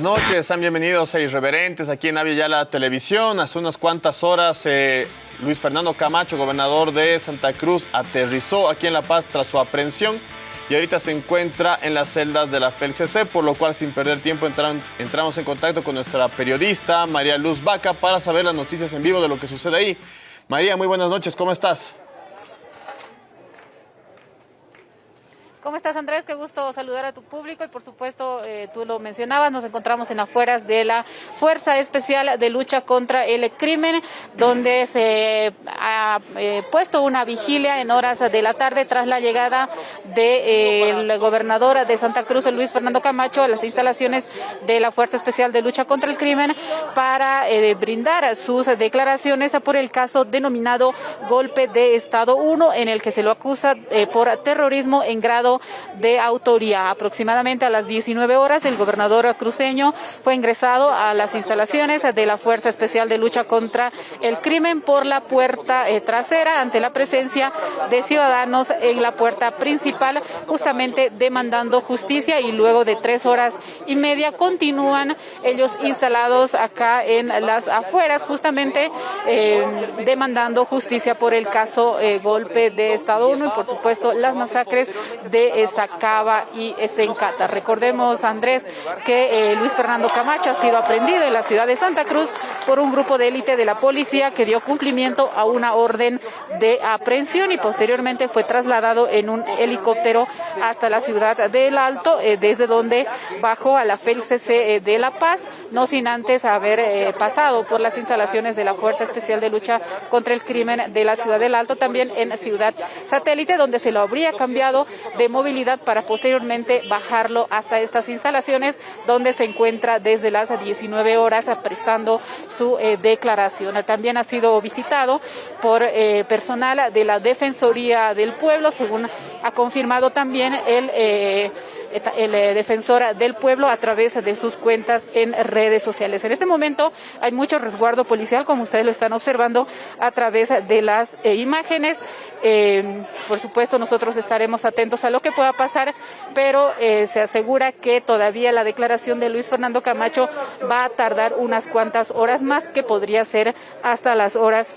Buenas noches, sean bienvenidos a Irreverentes aquí en Avia Televisión. Hace unas cuantas horas eh, Luis Fernando Camacho, gobernador de Santa Cruz, aterrizó aquí en La Paz tras su aprehensión y ahorita se encuentra en las celdas de la FELCC, por lo cual sin perder tiempo entramos en contacto con nuestra periodista María Luz Vaca para saber las noticias en vivo de lo que sucede ahí. María, muy buenas noches, ¿cómo estás? ¿Cómo estás Andrés? Qué gusto saludar a tu público y por supuesto eh, tú lo mencionabas, nos encontramos en afueras de la Fuerza Especial de Lucha contra el Crimen, donde se ha eh, puesto una vigilia en horas de la tarde tras la llegada del eh, gobernador de Santa Cruz, Luis Fernando Camacho, a las instalaciones de la Fuerza Especial de Lucha contra el Crimen para brindar sus declaraciones por el caso denominado Golpe de Estado 1, en el que se lo acusa por terrorismo en grado de autoría. Aproximadamente a las 19 horas, el gobernador cruceño fue ingresado a las instalaciones de la Fuerza Especial de Lucha contra el Crimen por la puerta eh, trasera ante la presencia de ciudadanos en la puerta principal, justamente demandando justicia y luego de tres horas y media continúan ellos instalados acá en las afueras, justamente eh, demandando justicia por el caso eh, golpe de Estado 1 y por supuesto las masacres de de Sacaba y Sencata. Recordemos, Andrés, que eh, Luis Fernando Camacho ha sido aprendido en la ciudad de Santa Cruz por un grupo de élite de la policía que dio cumplimiento a una orden de aprehensión y posteriormente fue trasladado en un helicóptero hasta la ciudad del Alto, eh, desde donde bajó a la FELCC eh, de La Paz, no sin antes haber pasado por las instalaciones de la Fuerza Especial de Lucha contra el Crimen de la ciudad del Alto, también en Ciudad Satélite, donde se lo habría cambiado de movilidad para posteriormente bajarlo hasta estas instalaciones donde se encuentra desde las 19 horas prestando su eh, declaración. También ha sido visitado por eh, personal de la Defensoría del Pueblo, según ha confirmado también el eh, el eh, defensor del pueblo a través de sus cuentas en redes sociales. En este momento hay mucho resguardo policial, como ustedes lo están observando a través de las eh, imágenes. Eh, por supuesto, nosotros estaremos atentos a lo que pueda pasar, pero se asegura que todavía la declaración de Luis Fernando Camacho va a tardar unas cuantas horas más, que podría ser hasta las horas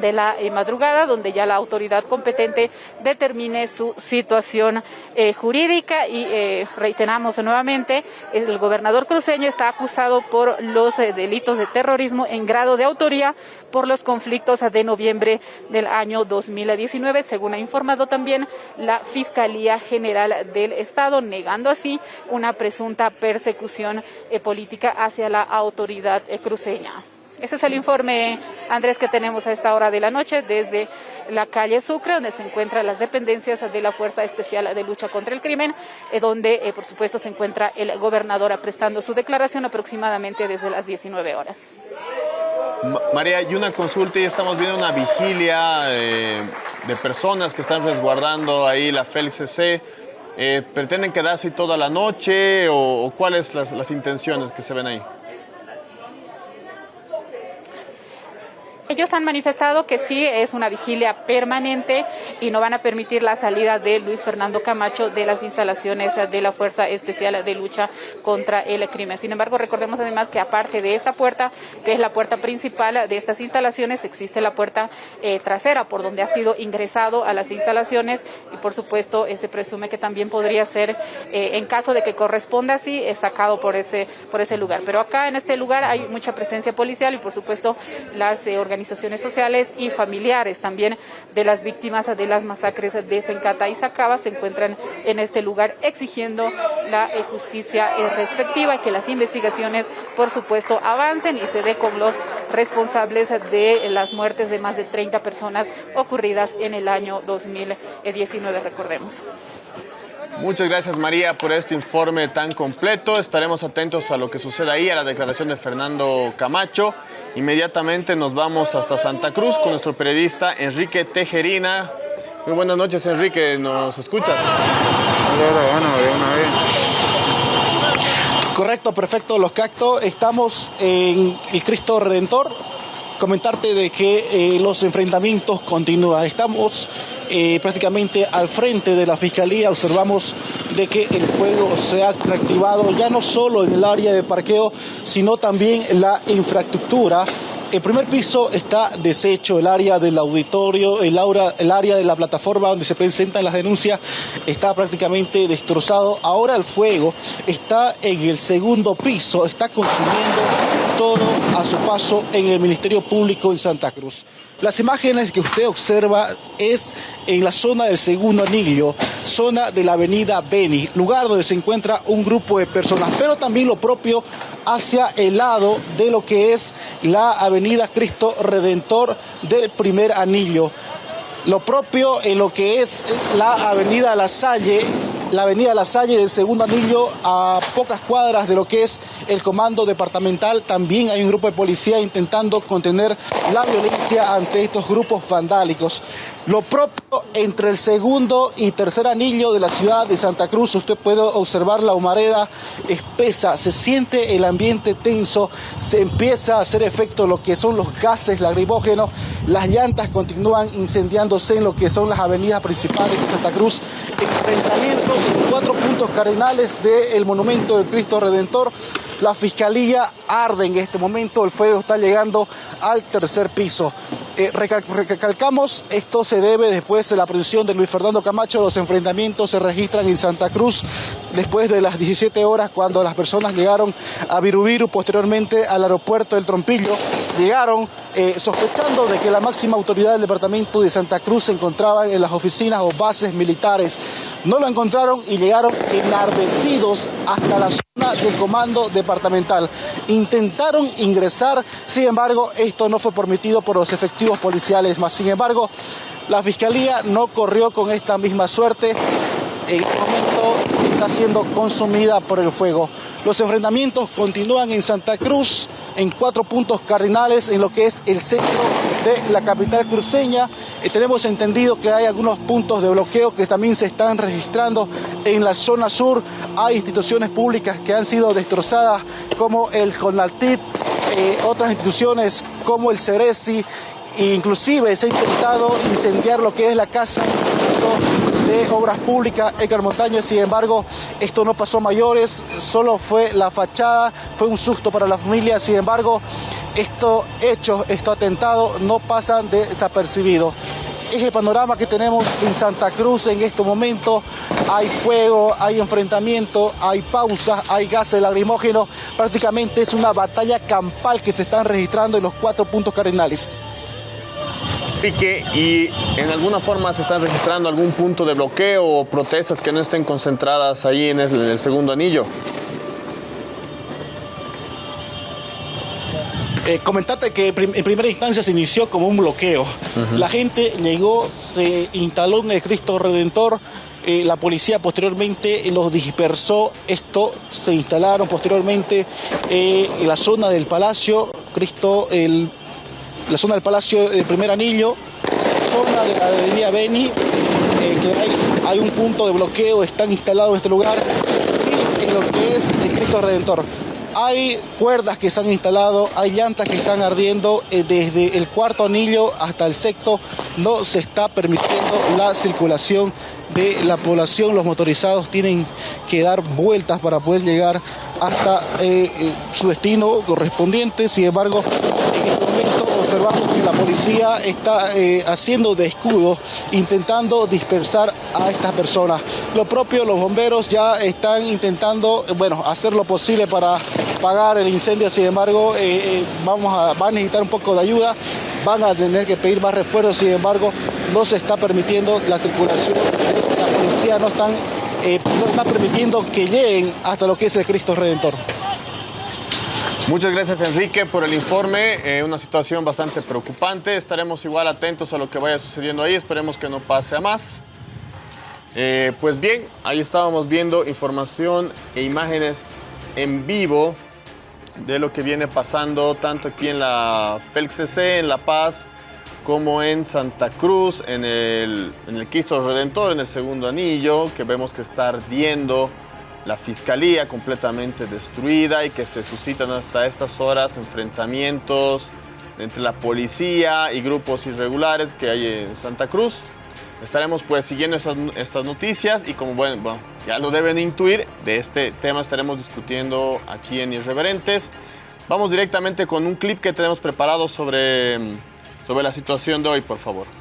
de la eh, madrugada, donde ya la autoridad competente determine su situación eh, jurídica y eh, reiteramos nuevamente, el gobernador cruceño está acusado por los delitos de terrorismo en grado de autoría por los conflictos de noviembre del año 2019, según ha informado también la Fiscalía General del Estado, negando así una presunta persecución política hacia la autoridad cruceña. Ese es el informe, Andrés, que tenemos a esta hora de la noche desde la calle Sucre, donde se encuentran las dependencias de la Fuerza Especial de Lucha contra el Crimen, eh, donde, eh, por supuesto, se encuentra el gobernador prestando su declaración aproximadamente desde las 19 horas. María, y una consulta y estamos viendo una vigilia eh, de personas que están resguardando ahí la FELCC. ¿Pretenden quedarse toda la noche o, cuáles las, las intenciones que se ven ahí? Ellos han manifestado que sí es una vigilia permanente y no van a permitir la salida de Luis Fernando Camacho de las instalaciones de la Fuerza Especial de Lucha contra el Crimen. Sin embargo, recordemos además que aparte de esta puerta, que es la puerta principal de estas instalaciones, existe la puerta eh, trasera por donde ha sido ingresado a las instalaciones y por supuesto se presume que también podría ser, eh, en caso de que corresponda así, sacado por ese, por ese lugar. Pero acá en este lugar hay mucha presencia policial y por supuesto las eh, organizaciones organizaciones sociales y familiares también de las víctimas de las masacres de Sencata y Sacaba se encuentran en este lugar exigiendo la eh, justicia eh, respectiva y que las investigaciones, por supuesto, avancen y se dé con los responsables de las muertes de más de 30 personas ocurridas en el año 2019, recordemos. Muchas gracias María por este informe tan completo. Estaremos atentos a lo que suceda ahí, a la declaración de Fernando Camacho. Inmediatamente nos vamos hasta Santa Cruz con nuestro periodista Enrique Tejerina. Muy buenas noches Enrique, ¿nos escuchas? Correcto, perfecto, los cactos. Estamos en el Cristo Redentor. Comentarte de que eh, los enfrentamientos continúan. Estamos eh, prácticamente al frente de la Fiscalía, observamos de que el fuego se ha reactivado ya no solo en el área de parqueo, sino también en la infraestructura el primer piso está deshecho, el área del auditorio, el, el área de la plataforma donde se presentan las denuncias está prácticamente destrozado. Ahora el fuego está en el segundo piso, está consumiendo todo a su paso en el Ministerio Público en Santa Cruz. Las imágenes que usted observa es en la zona del segundo anillo, zona de la avenida Beni, lugar donde se encuentra un grupo de personas, pero también lo propio hacia el lado de lo que es la avenida Cristo Redentor del primer anillo. Lo propio en lo que es la avenida La Salle la avenida La Salle del segundo anillo a pocas cuadras de lo que es el comando departamental. También hay un grupo de policía intentando contener la violencia ante estos grupos vandálicos. Lo propio entre el segundo y tercer anillo de la ciudad de Santa Cruz, usted puede observar la humareda espesa, se siente el ambiente tenso, se empieza a hacer efecto lo que son los gases lacrimógenos, las llantas continúan incendiándose en lo que son las avenidas principales de Santa Cruz, enfrentamiento en cuatro puntos cardinales del monumento de Cristo Redentor. La fiscalía arde en este momento, el fuego está llegando al tercer piso. Eh, recalcamos, esto se debe después de la aprehensión de Luis Fernando Camacho, los enfrentamientos se registran en Santa Cruz después de las 17 horas cuando las personas llegaron a Virubiru, posteriormente al aeropuerto del Trompillo, llegaron eh, sospechando de que la máxima autoridad del departamento de Santa Cruz se encontraba en las oficinas o bases militares. No lo encontraron y llegaron enardecidos hasta la zona del comando departamental. Intentaron ingresar, sin embargo, esto no fue permitido por los efectivos policiales, más sin embargo, la fiscalía no corrió con esta misma suerte. En este momento está siendo consumida por el fuego. Los enfrentamientos continúan en Santa Cruz, en cuatro puntos cardinales en lo que es el centro de la capital cruceña. Eh, tenemos entendido que hay algunos puntos de bloqueo que también se están registrando en la zona sur. Hay instituciones públicas que han sido destrozadas como el Conaltit, eh, otras instituciones como el Ceresi, e inclusive se ha intentado incendiar lo que es la casa de Obras Públicas, Edgar Montaña. Sin embargo, esto no pasó mayores, solo fue la fachada, fue un susto para la familia. Sin embargo, estos hechos, estos atentados no pasan desapercibidos es el panorama que tenemos en Santa Cruz en este momento. Hay fuego, hay enfrentamiento, hay pausas, hay gases lacrimógenos. Prácticamente es una batalla campal que se están registrando en los cuatro puntos cardinales. Pique, ¿y en alguna forma se están registrando algún punto de bloqueo o protestas que no estén concentradas ahí en el, segundo anillo? Eh, comentate que en primera instancia se inició como un bloqueo. La gente llegó, se instaló en el Cristo Redentor, eh, la policía posteriormente los dispersó, esto se instalaron posteriormente eh, en la zona del Palacio, Cristo, el la zona del Palacio del Primer Anillo, zona de la avenida Beni, eh, que hay, un punto de bloqueo, están instalados en este lugar, y en lo que es el Cristo Redentor. Hay cuerdas que se han instalado, hay llantas que están ardiendo eh, desde el cuarto anillo hasta el sexto. No se está permitiendo la circulación de la población. Los motorizados tienen que dar vueltas para poder llegar hasta eh, su destino correspondiente. Sin embargo, observamos que la policía está eh, haciendo de escudo, intentando dispersar a estas personas. Lo propio, los bomberos ya están intentando, bueno, hacer lo posible para pagar el incendio, sin embargo, eh, eh, vamos a, van a necesitar un poco de ayuda, van a tener que pedir más refuerzos, sin embargo, no se está permitiendo la circulación, la policía no están, no está permitiendo que lleguen hasta lo que es el Cristo Redentor. Muchas gracias Enrique por el informe, eh, una situación bastante preocupante, estaremos igual atentos a lo que vaya sucediendo ahí, esperemos que no pase a más. Eh, pues bien, ahí estábamos viendo información e imágenes en vivo de lo que viene pasando tanto aquí en la FELCC, en La Paz, como en Santa Cruz, en el, en el Cristo Redentor, en el segundo anillo, que vemos que está ardiendo la fiscalía completamente destruida y que se suscitan hasta estas horas enfrentamientos entre la policía y grupos irregulares que hay en Santa Cruz. Estaremos pues siguiendo estas, noticias y como bueno, ya lo deben intuir, de este tema estaremos discutiendo aquí en Irreverentes. Vamos directamente con un clip que tenemos preparado sobre, sobre la situación de hoy, por favor.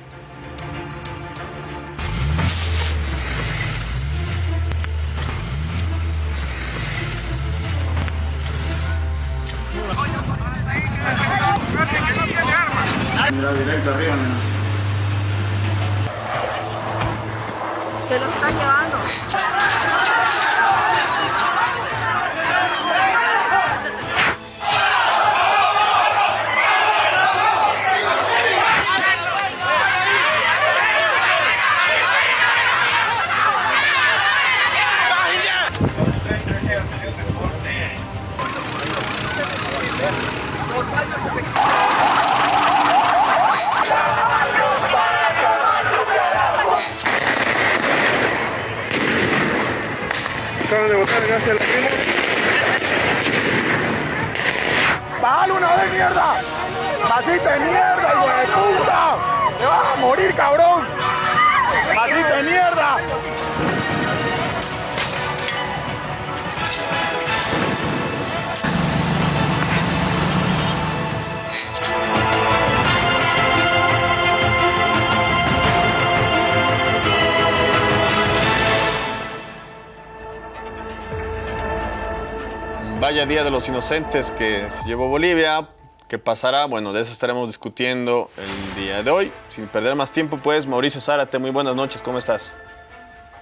Vaya Día de los Inocentes que se llevó Bolivia. ¿Qué pasará? Bueno, de eso estaremos discutiendo el día de hoy. Sin perder más tiempo, pues, Mauricio Zárate, muy buenas noches, ¿cómo estás?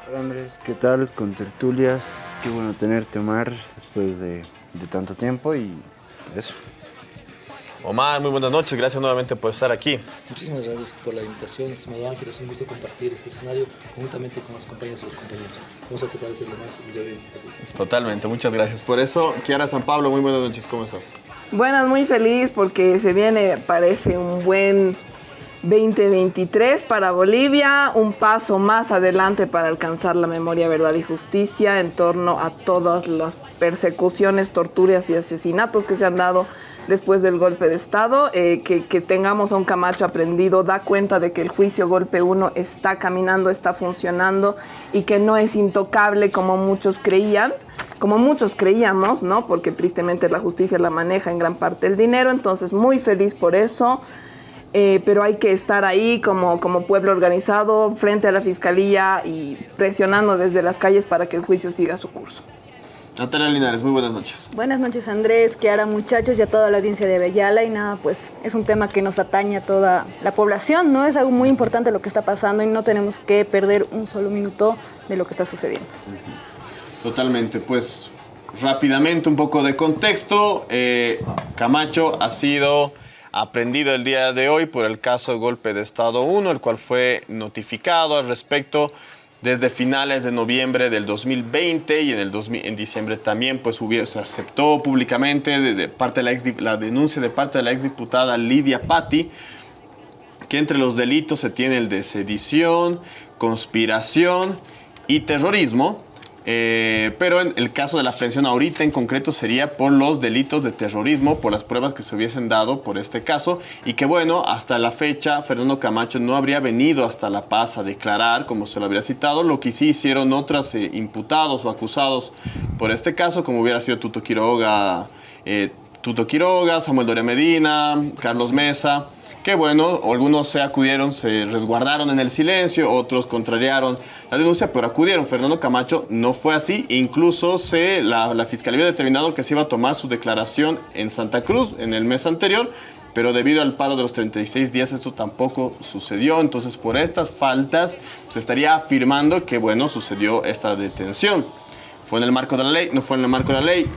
Hola Andrés, ¿qué tal? Con tertulias, qué bueno tenerte Omar después de, de tanto tiempo y eso. Omar, muy buenas noches, gracias nuevamente por estar aquí. Muchísimas gracias por la invitación, estimado Ángel. Es un gusto compartir este escenario conjuntamente con las compañeras y los compañeros. Vamos a tratar de ser lo más. Totalmente, muchas gracias por eso. Kiara San Pablo, muy buenas noches, ¿cómo estás? Buenas, muy feliz porque se viene, parece un buen 2023 para Bolivia, un paso más adelante para alcanzar la memoria, verdad y justicia en torno a todas las persecuciones, torturas y asesinatos que se han dado después del golpe de Estado, eh, que, tengamos a un Camacho aprendido, da cuenta de que el juicio golpe 1 está caminando, está funcionando y que no es intocable como muchos creían, como muchos creíamos, ¿no? Porque tristemente la justicia la maneja en gran parte el dinero, entonces muy feliz por eso. Eh, pero hay que estar ahí como, como pueblo organizado frente a la fiscalía y presionando desde las calles para que el juicio siga su curso. Natalia Linares, muy buenas noches. Buenas noches Andrés, Kiara, muchachos y a toda la audiencia de Bellala y nada, pues es un tema que nos atañe a toda la población, ¿no? Es algo muy importante lo que está pasando y no tenemos que perder un solo minuto de lo que está sucediendo. Totalmente, pues rápidamente un poco de contexto, eh, Camacho ha sido aprendido el día de hoy por el caso de golpe de Estado 1, el cual fue notificado al respecto desde finales de noviembre del 2020 y en, el 2000, en diciembre también pues hubiera, se aceptó públicamente parte de la, ex, la, denuncia de parte de la exdiputada Lidia Patti que entre los delitos se tiene el de sedición, conspiración y terrorismo. Eh, pero en el caso de la aprehensión ahorita en concreto sería por los delitos de terrorismo, por las pruebas que se hubiesen dado por este caso. Y que bueno, hasta la fecha Fernando Camacho no habría venido hasta La Paz a declarar como se lo habría citado, lo que sí hicieron otros eh, imputados o acusados por este caso, como hubiera sido Tuto Quiroga, eh, Tuto Quiroga, Samuel Doria Medina, Carlos Mesa que bueno, algunos se acudieron, se resguardaron en el silencio, otros contrariaron la denuncia, pero acudieron. Fernando Camacho no fue así, incluso se, la, Fiscalía había determinado que se iba a tomar su declaración en Santa Cruz en el mes anterior, pero debido al paro de los 36 días esto tampoco sucedió, entonces por estas faltas se estaría afirmando que bueno, sucedió esta detención. ¿Fue en el marco de la ley? ¿No fue en el marco de la ley?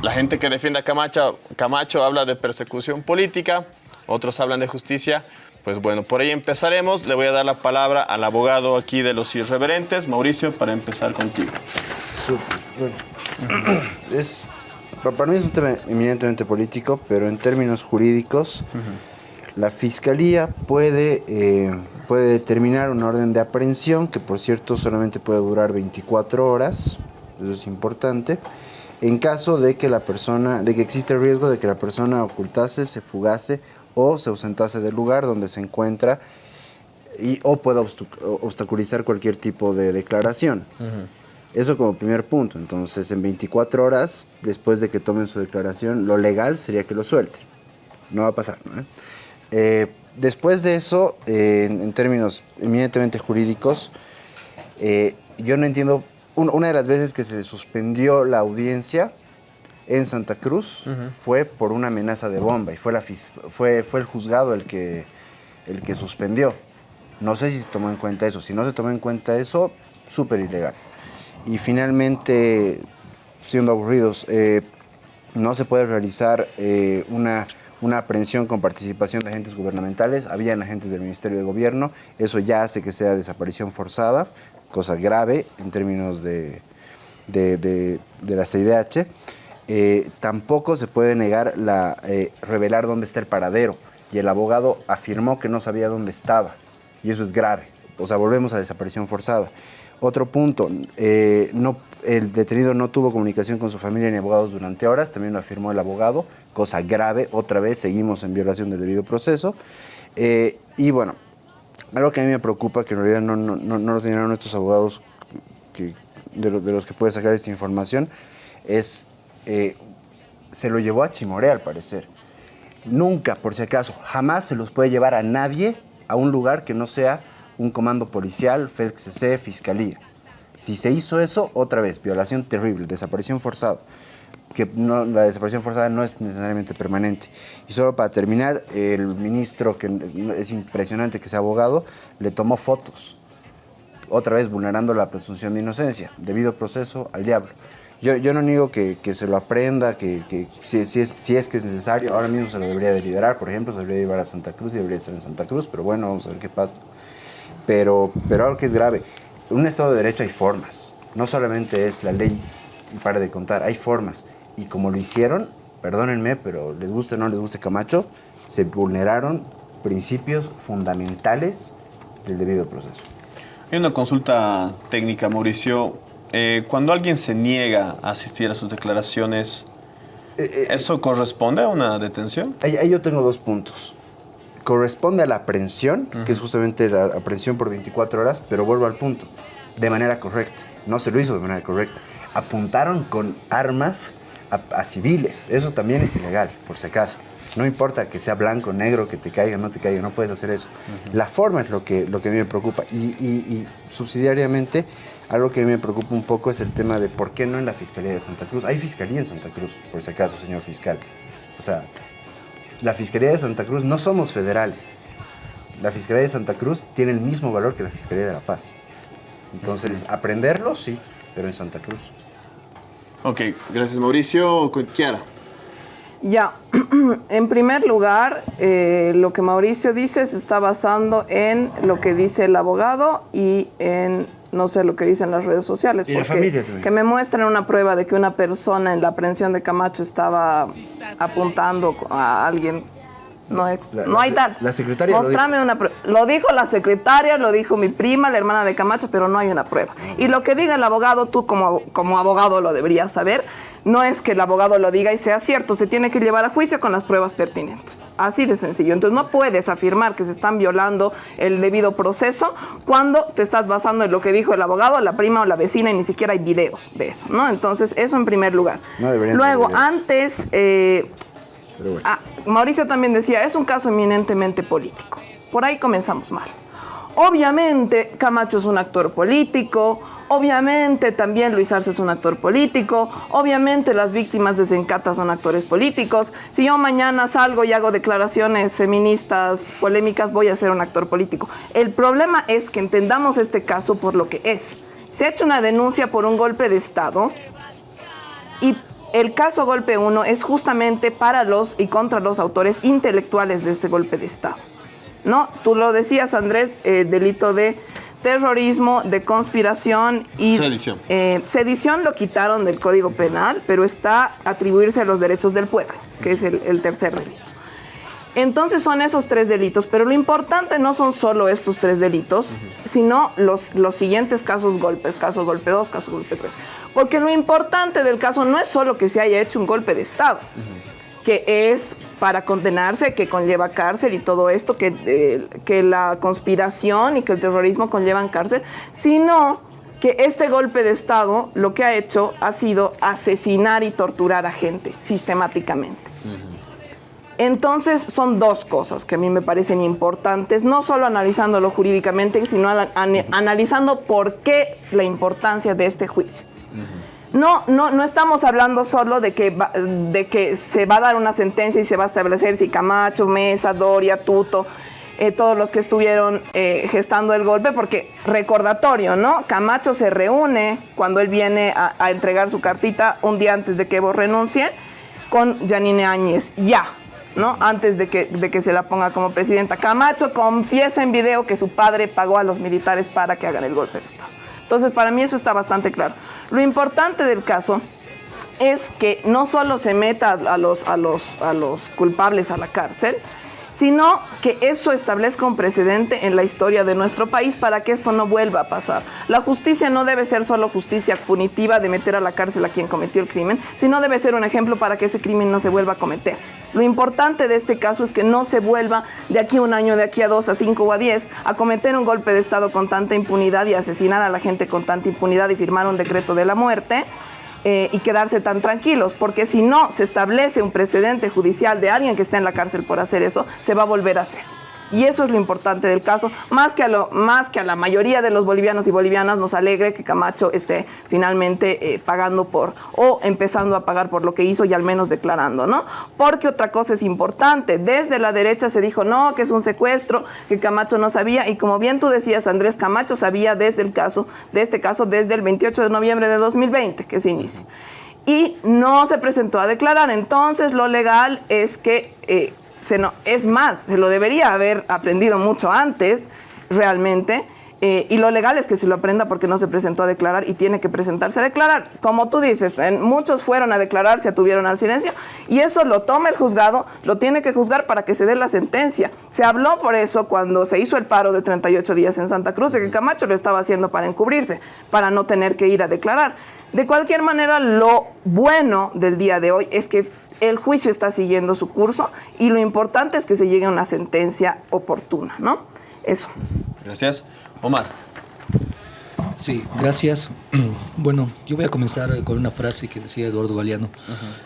La gente que defiende a Camacho, Camacho habla de persecución política, otros hablan de justicia. Pues bueno, por ahí empezaremos. Le voy a dar la palabra al abogado aquí de los irreverentes, Mauricio, para empezar contigo. Súper, bueno. Es, para mí es un tema eminentemente político, pero en términos jurídicos, uh -huh. la fiscalía puede, eh, puede determinar una orden de aprehensión, que por cierto solamente puede durar 24 horas, eso es importante, en caso de que la persona, de que existe el riesgo de que la persona ocultase, se fugase o se ausentase del lugar donde se encuentra y, o pueda obstaculizar cualquier tipo de declaración. Uh -huh. Eso como primer punto. Entonces, en 24 horas, después de que tomen su declaración, lo legal sería que lo suelten. No va a pasar, ¿no? Eh, después de eso, eh, en, términos eminentemente jurídicos, eh, yo no entiendo, un- una de las veces que se suspendió la audiencia en Santa Cruz fue por una amenaza de bomba y fue, la, fue, fue el juzgado el que, el que suspendió. No sé si se tomó en cuenta eso. Si no se tomó en cuenta eso, súper ilegal. Y finalmente, siendo aburridos, eh, no se puede realizar eh, una, una aprehensión con participación de agentes gubernamentales. Habían agentes del Ministerio de Gobierno. Eso ya hace que sea desaparición forzada, cosa grave en términos de, de, de- de la CIDH. Eh, tampoco se puede negar la, eh, revelar dónde está el paradero. Y el abogado afirmó que no sabía dónde estaba. Y eso es grave. O sea, volvemos a desaparición forzada. Otro punto, eh, no, el detenido no tuvo comunicación con su familia ni abogados durante horas, también lo afirmó el abogado, cosa grave, otra vez seguimos en violación del debido proceso. Y bueno, algo que a mí me preocupa, que en realidad no, no, no, no lo señalaron estos abogados que, de, de los que puede sacar esta información, es, eh, se lo llevó a Chimoré al parecer. Nunca, por si acaso, jamás se los puede llevar a nadie a un lugar que no sea un comando policial, FELCC, fiscalía. Si se hizo eso, otra vez, violación terrible, desaparición forzada. Que no, la desaparición forzada no es necesariamente permanente. Y solo para terminar, el ministro, que es impresionante que sea abogado, le tomó fotos. Otra vez vulnerando la presunción de inocencia. Debido proceso al diablo. Yo, yo no niego que, que se lo aprenda, que, que si, si es, si es que es necesario, ahora mismo se lo debería de liberar, por ejemplo, se debería llevar a Santa Cruz y debería estar en Santa Cruz, pero bueno, vamos a ver qué pasa. Pero, pero algo que es grave, en un Estado de Derecho hay formas, no solamente es la ley y para de contar, hay formas. Y como lo hicieron, perdónenme, pero les guste o no les guste Camacho, se vulneraron principios fundamentales del debido proceso. Hay una consulta técnica, Mauricio. Eh, cuando alguien se niega a asistir a sus declaraciones, ¿eso corresponde a una detención? Ahí, ahí yo tengo dos puntos. Corresponde a la aprehensión, que es justamente la aprehensión por 24 horas, pero vuelvo al punto, de manera correcta. No se lo hizo de manera correcta. Apuntaron con armas a, a civiles. Eso también es ilegal, por si acaso. No importa que sea blanco, negro, que te caiga, no te caiga, no puedes hacer eso. La forma es lo que, lo que a mí me preocupa. Y, y- y subsidiariamente, algo que a mí me preocupa un poco es el tema de por qué no en la Fiscalía de Santa Cruz. Hay Fiscalía en Santa Cruz, por si acaso, señor fiscal. O sea, la Fiscalía de Santa Cruz no somos federales. La Fiscalía de Santa Cruz tiene el mismo valor que la Fiscalía de La Paz. Entonces, aprenderlo sí, pero en Santa Cruz. Ok, gracias Mauricio. Con Kiara. Ya, en primer lugar, eh, lo que Mauricio dice se está basando en lo que dice el abogado y en, no sé, lo que dicen las redes sociales. Y la porque familia también. que me muestren una prueba de que una persona en la aprehensión de Camacho estaba apuntando a alguien. No, ex- La- no la- hay tal. la secretaria lo Mostrame una prueba. Lo dijo la secretaria, lo dijo mi prima, la hermana de Camacho, pero no hay una prueba. Y lo que diga el abogado, tú como, como abogado lo deberías saber, no es que el abogado lo diga y sea cierto, se tiene que llevar a juicio con las pruebas pertinentes. Así de sencillo. Entonces no puedes afirmar que se están violando el debido proceso cuando te estás basando en lo que dijo el abogado, la prima o la vecina y ni siquiera hay videos de eso, ¿no? Entonces eso en primer lugar. No Luego, antes... eh, Ah, Mauricio también decía, es un caso eminentemente político. Por ahí comenzamos mal. Obviamente Camacho es un actor político, obviamente también Luis Arce es un actor político, obviamente las víctimas de Zencata son actores políticos. Si yo mañana salgo y hago declaraciones feministas polémicas, voy a ser un actor político. El problema es que entendamos este caso por lo que es. Se ha hecho una denuncia por un golpe de Estado y el caso Golpe 1 es justamente para los y contra los autores intelectuales de este golpe de Estado. ¿No? Tú lo decías, Andrés, eh, delito de terrorismo, de conspiración y... Sedición. eh, sedición lo quitaron del Código Penal, pero está atribuirse a los derechos del pueblo, que es el, el tercer delito. Entonces son esos tres delitos, pero lo importante no son solo estos tres delitos, sino los, los siguientes casos golpe, caso golpe 2, caso golpe 3. Porque lo importante del caso no es solo que se haya hecho un golpe de Estado, que es para condenarse, que conlleva cárcel y todo esto, que, eh, que la conspiración y que el terrorismo conllevan cárcel, sino que este golpe de Estado lo que ha hecho ha sido asesinar y torturar a gente sistemáticamente. Entonces son dos cosas que a mí me parecen importantes, no solo analizándolo jurídicamente, sino analizando por qué la importancia de este juicio. No, no, no estamos hablando solo de que, de que se va a dar una sentencia y se va a establecer si Camacho, Mesa, Doria, Tuto, eh, todos los que estuvieron eh, gestando el golpe, porque recordatorio, ¿no? Camacho se reúne cuando él viene a, a entregar su cartita un día antes de que Evo renuncie con Janine Áñez, ya, ¿no? Antes de que, se la ponga como presidenta. Camacho confiesa en video que su padre pagó a los militares para que hagan el golpe de Estado. Entonces, para mí eso está bastante claro. Lo importante del caso es que no solo se meta a los, a los, a los culpables a la cárcel, sino que eso establezca un precedente en la historia de nuestro país para que esto no vuelva a pasar. La justicia no debe ser solo justicia punitiva de meter a la cárcel a quien cometió el crimen, sino debe ser un ejemplo para que ese crimen no se vuelva a cometer. Lo importante de este caso es que no se vuelva de aquí a un año, de aquí a dos, a cinco o a diez, a cometer un golpe de Estado con tanta impunidad y asesinar a la gente con tanta impunidad y firmar un decreto de la muerte. Eh, y quedarse tan tranquilos, porque si no se establece un precedente judicial de alguien que está en la cárcel por hacer eso, se va a volver a hacer. Y eso es lo importante del caso, más que a, lo, más que a la mayoría de los bolivianos y bolivianas nos alegre que Camacho esté finalmente eh, pagando por, o empezando a pagar por lo que hizo y al menos declarando, ¿no? Porque otra cosa es importante, desde la derecha se dijo, no, que es un secuestro, que Camacho no sabía, y como bien tú decías, Andrés Camacho sabía desde el caso, de este caso, desde el 28 de noviembre de 2020 que se inicia y no se presentó a declarar. Entonces, lo legal es que eh, no, es más, se lo debería haber aprendido mucho antes, realmente. Eh, y lo legal es que se lo aprenda porque no se presentó a declarar y tiene que presentarse a declarar. Como tú dices, muchos fueron a declarar, se atuvieron al silencio y eso lo toma el juzgado, lo tiene que juzgar para que se dé la sentencia. Se habló por eso cuando se hizo el paro de 38 días en Santa Cruz de que Camacho lo estaba haciendo para encubrirse, para no tener que ir a declarar. De cualquier manera, lo bueno del día de hoy es que el juicio está siguiendo su curso y lo importante es que se llegue a una sentencia oportuna, ¿no? Eso. Gracias. Omar. Sí, gracias. Bueno, yo voy a comenzar con una frase que decía Eduardo Galeano,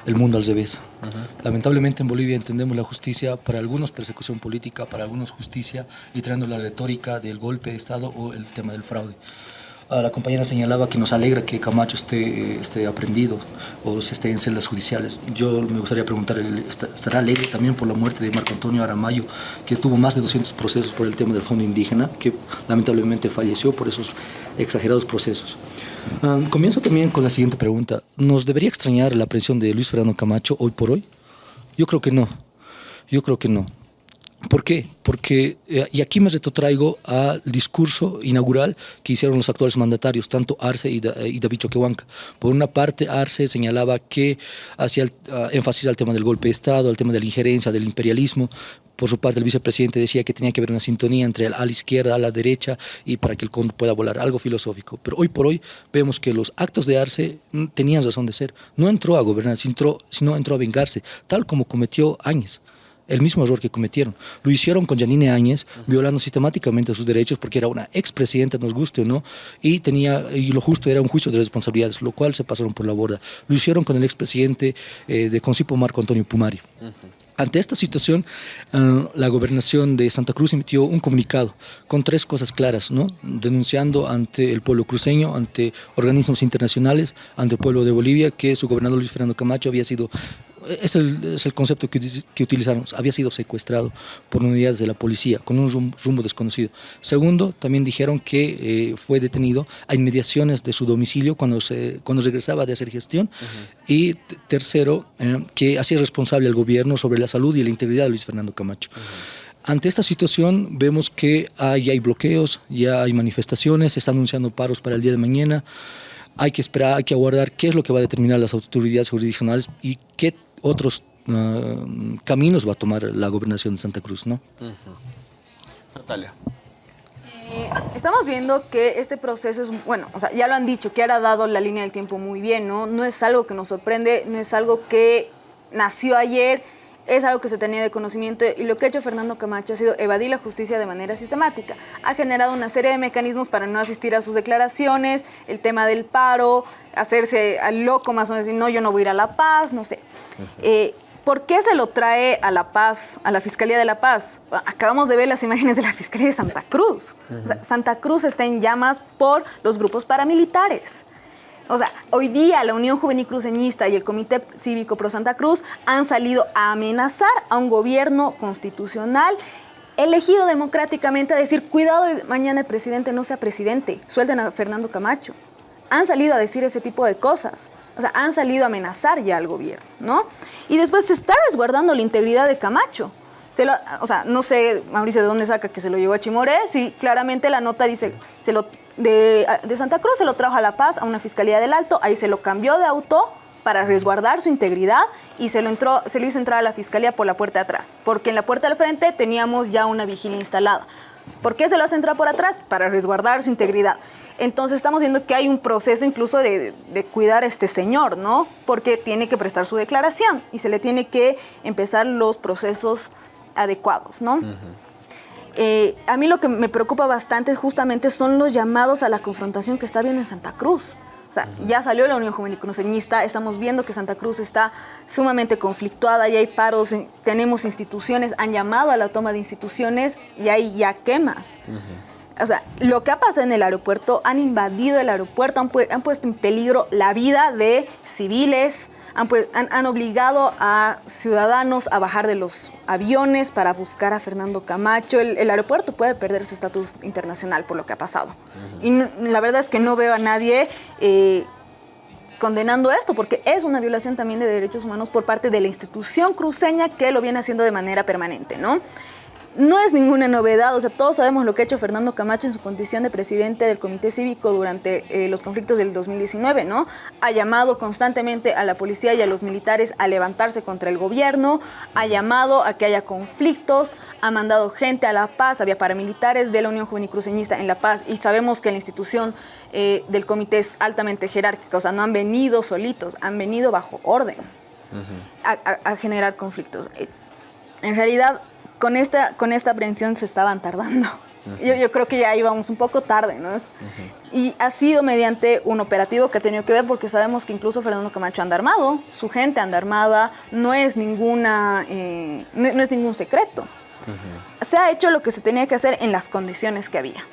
el mundo al revés. Lamentablemente en Bolivia entendemos la justicia, para algunos persecución política, para algunos justicia, y trayendo la retórica del golpe de Estado o el tema del fraude la compañera señalaba que nos alegra que Camacho esté, esté aprendido o se esté en celdas judiciales. Yo me gustaría preguntar, ¿estará alegre también por la muerte de Marco Antonio Aramayo, que tuvo más de 200 procesos por el tema del fondo indígena, que lamentablemente falleció por esos exagerados procesos? Ah, comienzo también con la siguiente pregunta. ¿Nos debería extrañar la aprehensión de Luis Fernando Camacho hoy por hoy? Yo creo que no. Yo creo que no. ¿Por qué? Porque, eh, y aquí me retrotraigo al discurso inaugural que hicieron los actuales mandatarios, tanto Arce y, David Choquehuanca. Por una parte, Arce señalaba que hacía ah, énfasis al tema del golpe de Estado, al tema de la injerencia, del imperialismo. Por su parte, el vicepresidente decía que tenía que haber una sintonía entre a la izquierda, a la derecha, y para que el cóndor pueda volar, algo filosófico. Pero hoy por hoy vemos que los actos de Arce tenían razón de ser. No entró a gobernar, sino entró a vengarse, tal como cometió Áñez el mismo error que cometieron. Lo hicieron con Janine Áñez, violando sistemáticamente sus derechos porque era una expresidenta, nos guste o no, y, tenía, y lo justo era un juicio de responsabilidades, lo cual se pasaron por la borda. Lo hicieron con el expresidente eh, de Concipo, Marco Antonio Pumari. Ante esta situación, ah, la gobernación de Santa Cruz emitió un comunicado con tres cosas claras, ¿no? denunciando ante el pueblo cruceño, ante organismos internacionales, ante el pueblo de Bolivia, que su gobernador Luis Fernando Camacho había sido es el, concepto que, que, utilizaron, había sido secuestrado por unidades de la policía con un rumbo, desconocido. Segundo, también dijeron que eh, fue detenido a inmediaciones de su domicilio cuando, se, cuando regresaba de hacer gestión. Y tercero, eh, que hacía responsable al gobierno sobre la salud y la integridad de Luis Fernando Camacho. Ante esta situación vemos que hay, hay bloqueos, ya hay manifestaciones, se están anunciando paros para el día de mañana hay que esperar, hay que aguardar qué es lo que va a determinar las autoridades jurisdiccionales y qué otros ah, caminos va a tomar la gobernación de Santa Cruz, ¿no? Natalia. Eh, estamos viendo que este proceso es, bueno, o sea, ya lo han dicho, que ha dado la línea del tiempo muy bien, ¿no? No es algo que nos sorprende, no es algo que nació ayer es algo que se tenía de conocimiento y lo que ha hecho Fernando Camacho ha sido evadir la justicia de manera sistemática. Ha generado una serie de mecanismos para no asistir a sus declaraciones, el tema del paro, hacerse al loco más o menos, decir, no, yo no voy a ir a La Paz, no sé. Eh, ¿Por qué se lo trae a La Paz, a la Fiscalía de La Paz? Acabamos de ver las imágenes de la Fiscalía de Santa Cruz. Santa Cruz está en llamas por los grupos paramilitares. O sea, hoy día la Unión Juvenil Cruceñista y el Comité Cívico Pro Santa Cruz han salido a amenazar a un gobierno constitucional elegido democráticamente a decir, cuidado, mañana el presidente no sea presidente, suelten a Fernando Camacho. Han salido a decir ese tipo de cosas. O sea, han salido a amenazar ya al gobierno, ¿no? Y después se está resguardando la integridad de Camacho. O sea, no sé, Mauricio, de dónde saca que se lo llevó a Chimorés y claramente la nota dice, se lo, de, de Santa Cruz se lo trajo a La Paz, a una fiscalía del Alto, ahí se lo cambió de auto para resguardar su integridad y se lo, entró, se lo hizo entrar a la fiscalía por la puerta de atrás, porque en la puerta del frente teníamos ya una vigilia instalada. ¿Por qué se lo hace entrar por atrás? Para resguardar su integridad. Entonces estamos viendo que hay un proceso incluso de, cuidar a este señor, ¿no? Porque tiene que prestar su declaración y se le tiene que empezar los procesos adecuados, ¿no? Eh, a mí lo que me preocupa bastante justamente son los llamados a la confrontación que está viendo en Santa Cruz. O sea, ya salió la Unión Juvenil Cruceñista, estamos viendo que Santa Cruz está sumamente conflictuada, ya hay paros, tenemos instituciones, han llamado a la toma de instituciones y hay ya quemas o sea, lo que ha pasado en el aeropuerto, han invadido el aeropuerto, han, puesto en peligro la vida de civiles, han, obligado a ciudadanos a bajar de los aviones para buscar a Fernando Camacho. El, aeropuerto puede perder su estatus internacional por lo que ha pasado. Y la verdad es que no veo a nadie eh, condenando esto, porque es una violación también de derechos humanos por parte de la institución cruceña que lo viene haciendo de manera permanente, ¿no? No es ninguna novedad, o sea, todos sabemos lo que ha hecho Fernando Camacho en su condición de presidente del Comité Cívico durante eh, los conflictos del 2019, ¿no? Ha llamado constantemente a la policía y a los militares a levantarse contra el gobierno, ha llamado a que haya conflictos, ha mandado gente a La Paz, había paramilitares de la Unión Juvenil Cruceñista en La Paz y sabemos que la institución eh, del comité es altamente jerárquica, o sea, no han venido solitos, han venido bajo orden a generar conflictos. Eh, en realidad, con esta, con esta aprehensión se estaban tardando. yo, creo que ya íbamos un poco tarde, ¿no? Y ha sido mediante un operativo que ha tenido que ver porque sabemos que incluso Fernando Camacho anda armado, su gente anda armada, no es, ninguna, eh, no es ningún secreto. Se ha hecho lo que se tenía que hacer en las condiciones que había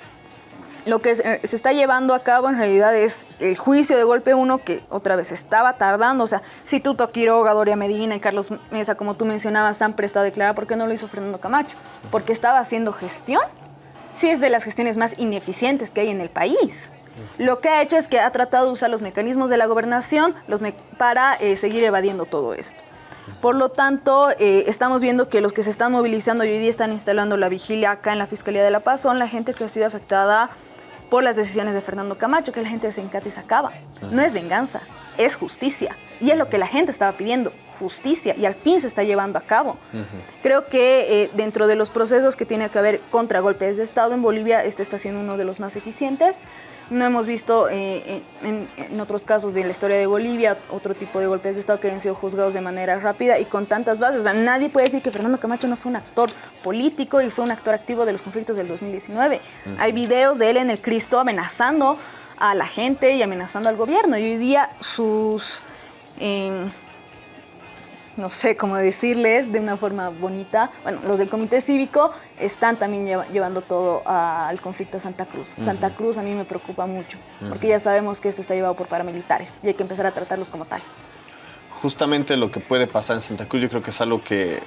lo que se está llevando a cabo en realidad es el juicio de golpe uno que otra vez estaba tardando. O sea, si Tuto Quiroga, Doria Medina y Carlos Mesa, como tú mencionabas, han prestado a declarar, ¿por qué no lo hizo Fernando Camacho? Porque estaba haciendo gestión. Sí, es de las gestiones más ineficientes que hay en el país. Lo que ha hecho es que ha tratado de usar los mecanismos de la gobernación los para eh, seguir evadiendo todo esto. Por lo tanto, eh, estamos viendo que los que se están movilizando y hoy día están instalando la vigilia acá en la Fiscalía de la Paz son la gente que ha sido afectada por las decisiones de Fernando Camacho, que la gente se encata y se acaba. No es venganza, es justicia. Y es lo que la gente estaba pidiendo, justicia, y al fin se está llevando a cabo. Creo que eh, dentro de los procesos que tiene que haber contra golpes de Estado en Bolivia, este está siendo uno de los más eficientes. No hemos visto eh, en, otros casos de la historia de Bolivia otro tipo de golpes de Estado que hayan sido juzgados de manera rápida y con tantas bases. O sea, nadie puede decir que Fernando Camacho no fue un actor político y fue un actor activo de los conflictos del 2019. Hay videos de él en el Cristo amenazando a la gente y amenazando al gobierno. Y hoy día sus... Em, no sé cómo decirles de una forma bonita. Bueno, los del comité cívico están también llevando todo al conflicto de Santa Cruz. Santa Cruz a mí me preocupa mucho, porque ya sabemos que esto está llevado por paramilitares y hay que empezar a tratarlos como tal. Justamente lo que puede pasar en Santa Cruz yo creo que es algo que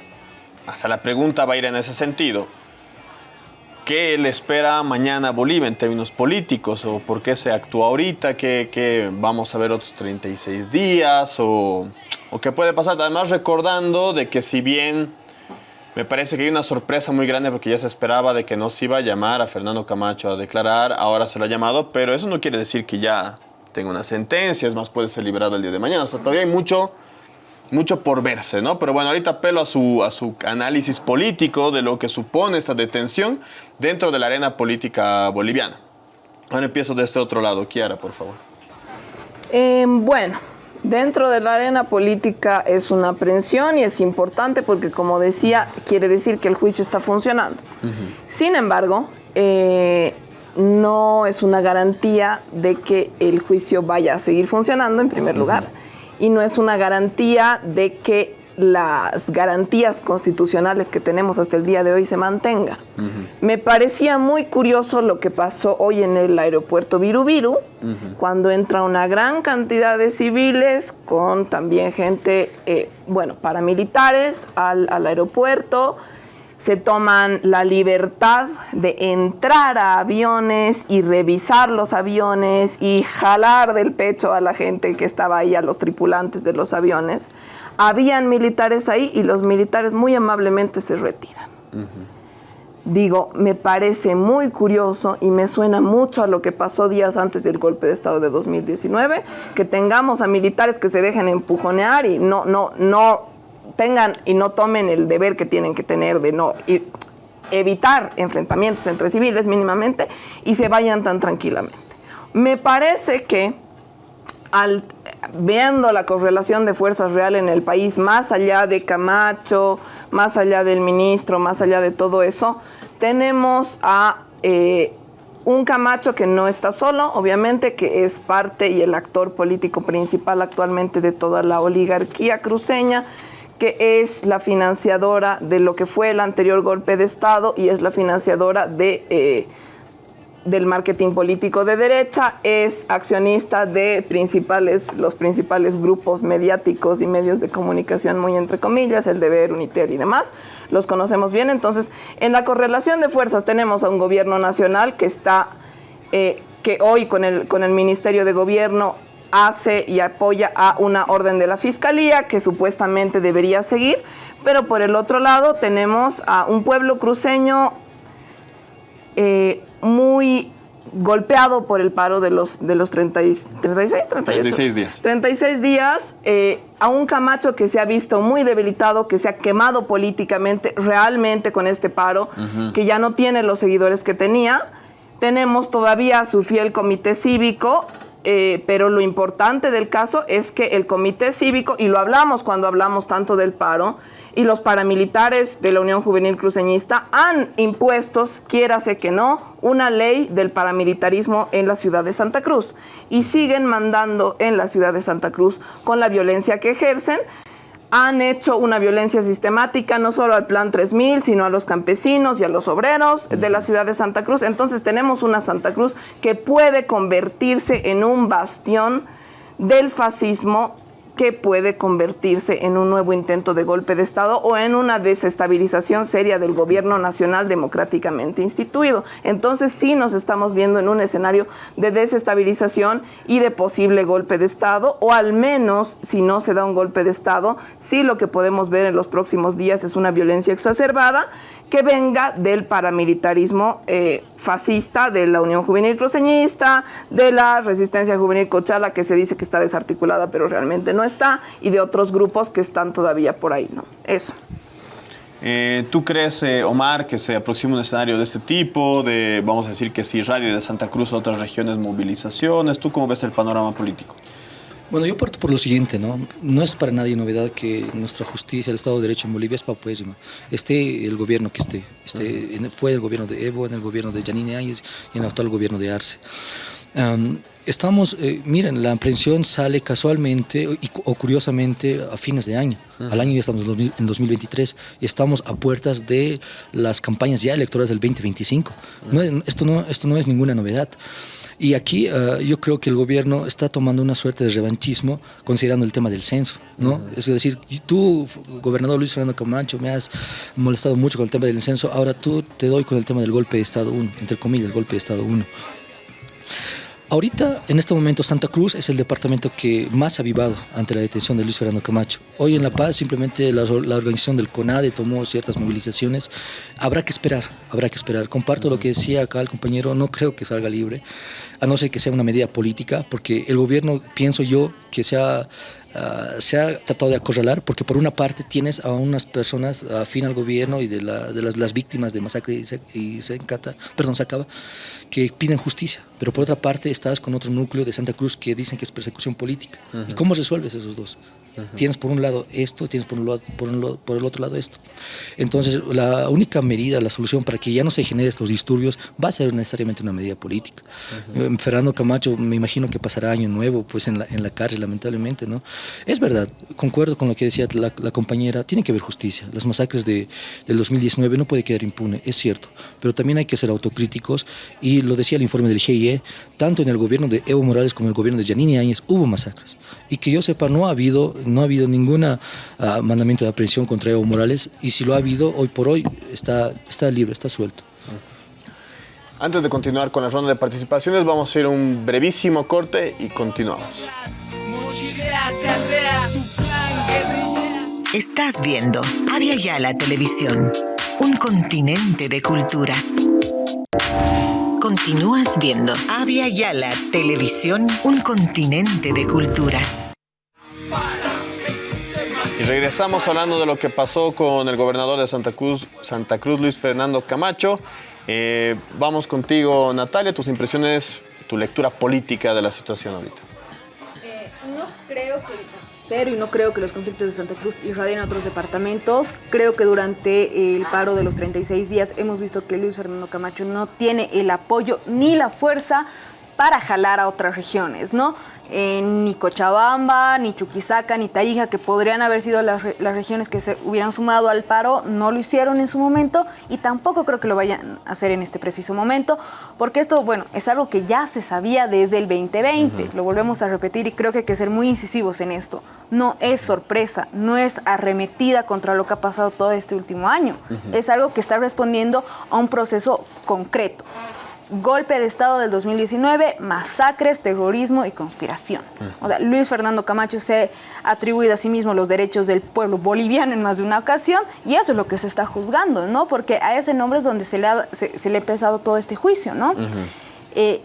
hasta la pregunta va a ir en ese sentido. ¿Qué le espera mañana Bolivia en términos políticos? ¿O por qué se actúa ahorita? ¿Qué, vamos a ver otros 36 días? ¿O, ¿O qué puede pasar? Además recordando de que si bien me parece que hay una sorpresa muy grande porque ya se esperaba de que no se iba a llamar a Fernando Camacho a declarar, ahora se lo ha llamado, pero eso no quiere decir que ya tenga una sentencia, es más, puede ser liberado el día de mañana. O sea, todavía hay mucho mucho por verse, ¿no? Pero bueno, ahorita apelo a su, a su análisis político de lo que supone esta detención dentro de la arena política boliviana. Ahora empiezo de este otro lado. Kiara, por favor. Em, bueno, Dentro de la arena política es una aprehensión y es importante porque, como decía, quiere decir que el juicio está funcionando. Sin embargo, eh, no es una garantía de que el juicio vaya a seguir funcionando, en primer lugar, y no es una garantía de que las garantías constitucionales que tenemos hasta el día de hoy se mantengan. Me parecía muy curioso lo que pasó hoy en el aeropuerto Virubiru, cuando entra una gran cantidad de civiles con también gente, eh, bueno, paramilitares al, al aeropuerto, se toman la libertad de entrar a aviones y revisar los aviones y jalar del pecho a la gente que estaba ahí, a los tripulantes de los aviones habían militares ahí y los militares muy amablemente se retiran. Digo, me parece muy curioso y me suena mucho a lo que pasó días antes del golpe de Estado de 2019, que tengamos a militares que se dejen empujonear y no, no, no tengan y no tomen el deber que tienen que tener de no evitar enfrentamientos entre civiles mínimamente y se vayan tan tranquilamente. Me parece que al viendo la correlación de fuerzas real en el país, más allá de Camacho, más allá del ministro, más allá de todo eso, tenemos a eh, un Camacho que no está solo, obviamente, que es parte y el actor político principal actualmente de toda la oligarquía cruceña, que es la financiadora de lo que fue el anterior golpe de Estado y es la financiadora de... Eh, del marketing político de derecha, es accionista de principales, los principales grupos mediáticos y medios de comunicación, muy entre comillas, el Deber, Unitel y demás. Los conocemos bien. Entonces, en la correlación de fuerzas tenemos a un gobierno nacional que está, eh, que hoy con el, con el Ministerio de Gobierno hace y apoya a una orden de la Fiscalía que supuestamente debería seguir, pero por el otro lado tenemos a un pueblo cruceño eh, muy golpeado por el paro de los, de los 30 36, 36 días. 36 días, eh, a un Camacho que se ha visto muy debilitado, que se ha quemado políticamente realmente con este paro, que ya no tiene los seguidores que tenía. Tenemos todavía su fiel comité cívico, eh, pero lo importante del caso es que el comité cívico, y lo hablamos cuando hablamos tanto del paro, y los paramilitares de la Unión Juvenil Cruceñista han impuesto, quiérase que no, una ley del paramilitarismo en la ciudad de Santa Cruz y siguen mandando en la ciudad de Santa Cruz con la violencia que ejercen. Han hecho una violencia sistemática no solo al Plan 3000, sino a los campesinos y a los obreros de la ciudad de Santa Cruz. Entonces tenemos una Santa Cruz que puede convertirse en un bastión del fascismo que puede convertirse en un nuevo intento de golpe de Estado o en una desestabilización seria del gobierno nacional democráticamente instituido. Entonces sí nos estamos viendo en un escenario de desestabilización y de posible golpe de Estado, o al menos si no se da un golpe de Estado, sí lo que podemos ver en los próximos días es una violencia exacerbada que venga del paramilitarismo eh, fascista, de la Unión Juvenil Cruceñista, de la Resistencia Juvenil Cochala, que se dice que está desarticulada, pero realmente no está, y de otros grupos que están todavía por ahí, ¿no? Eso. Eh, ¿Tú crees, eh, Omar, que se aproxima un escenario de este tipo, de, vamos a decir, que si radio de Santa Cruz a otras regiones, movilizaciones? ¿Tú cómo ves el panorama político? Bueno, yo parto por lo siguiente, ¿no? No es para nadie novedad que nuestra justicia, el Estado de Derecho en Bolivia es paupérrima. Esté el gobierno que esté, esté fue el gobierno de Evo, en el gobierno de Janine Áñez y en el actual gobierno de Arce. estamos, eh, miren, la aprehensión sale casualmente o curiosamente a fines de año. Al año ya estamos en 2023 y estamos a puertas de las campañas ya electorales del 2025. esto, no, esto no es ninguna novedad. Y aquí uh, yo creo que el gobierno está tomando una suerte de revanchismo considerando el tema del censo, ¿no? Es decir, tú, gobernador Luis Fernando Camacho, me has molestado mucho con el tema del censo, ahora tú te doy con el tema del golpe de Estado 1, entre comillas, el golpe de Estado 1. Ahorita, en este momento, Santa Cruz es el departamento que más ha avivado ante la detención de Luis Fernando Camacho. Hoy en La Paz, simplemente la, organización del CONADE tomó ciertas movilizaciones. Habrá que esperar, habrá que esperar. Comparto lo que decía acá el compañero, no creo que salga libre, a no ser que sea una medida política, porque el gobierno, pienso yo, que se ha ah, se ha tratado de acorralar, porque por una parte tienes a unas personas afín al gobierno y de, la, de las, las, víctimas de masacre y, se, y se encata, perdón, se acaba, que piden justicia, pero por otra parte estás con otro núcleo de Santa Cruz que dicen que es persecución política. Uh -huh. ¿Y cómo resuelves esos dos? Uh -huh. Tienes por un lado esto, tienes por, un lado, por, un, por, el otro lado esto. Entonces, la única medida, la solución para que ya no se generen estos disturbios va a ser necesariamente una medida política. Uh -huh. Fernando Camacho, me imagino que pasará año nuevo pues en la, en la cárcel, lamentablemente. ¿no? Es verdad, concuerdo con lo que decía la, la compañera, tiene que haber justicia. Las masacres de, del 2019 no puede quedar impune, es cierto, pero también hay que ser autocríticos y lo decía el informe del GIE, tanto en el gobierno de Evo Morales como en el gobierno de Yanini Áñez hubo masacres. Y que yo sepa, no ha habido, no ha habido ningún uh, mandamiento de aprehensión contra Evo Morales y si lo ha habido, hoy por hoy está, está libre, está suelto. Antes de continuar con la ronda de participaciones, vamos a hacer un brevísimo corte y continuamos. Estás viendo Avia Yala Televisión, un continente de culturas. Continúas viendo Avia Yala Televisión, un continente de culturas. Y regresamos hablando de lo que pasó con el gobernador de Santa Cruz, Santa Cruz Luis Fernando Camacho. Eh, vamos contigo, Natalia, tus impresiones, tu lectura política de la situación ahorita. Eh, no creo que pero y no creo que los conflictos de Santa Cruz irradien a otros departamentos. Creo que durante el paro de los 36 días hemos visto que Luis Fernando Camacho no tiene el apoyo ni la fuerza para jalar a otras regiones, ¿no? Eh, ni Cochabamba, ni Chuquisaca, ni Tarija, que podrían haber sido las, las, regiones que se hubieran sumado al paro, no lo hicieron en su momento y tampoco creo que lo vayan a hacer en este preciso momento, porque esto, bueno, es algo que ya se sabía desde el 2020, uh -huh. lo volvemos a repetir y creo que hay que ser muy incisivos en esto. No es sorpresa, no es arremetida contra lo que ha pasado todo este último año, uh -huh. es algo que está respondiendo a un proceso concreto golpe de Estado del 2019, masacres, terrorismo y conspiración. O sea, Luis Fernando Camacho se ha atribuido a sí mismo los derechos del pueblo boliviano en más de una ocasión y eso es lo que se está juzgando, ¿no? Porque a ese nombre es donde se le ha, se, se le ha empezado todo este juicio, ¿no? Uh -huh. eh,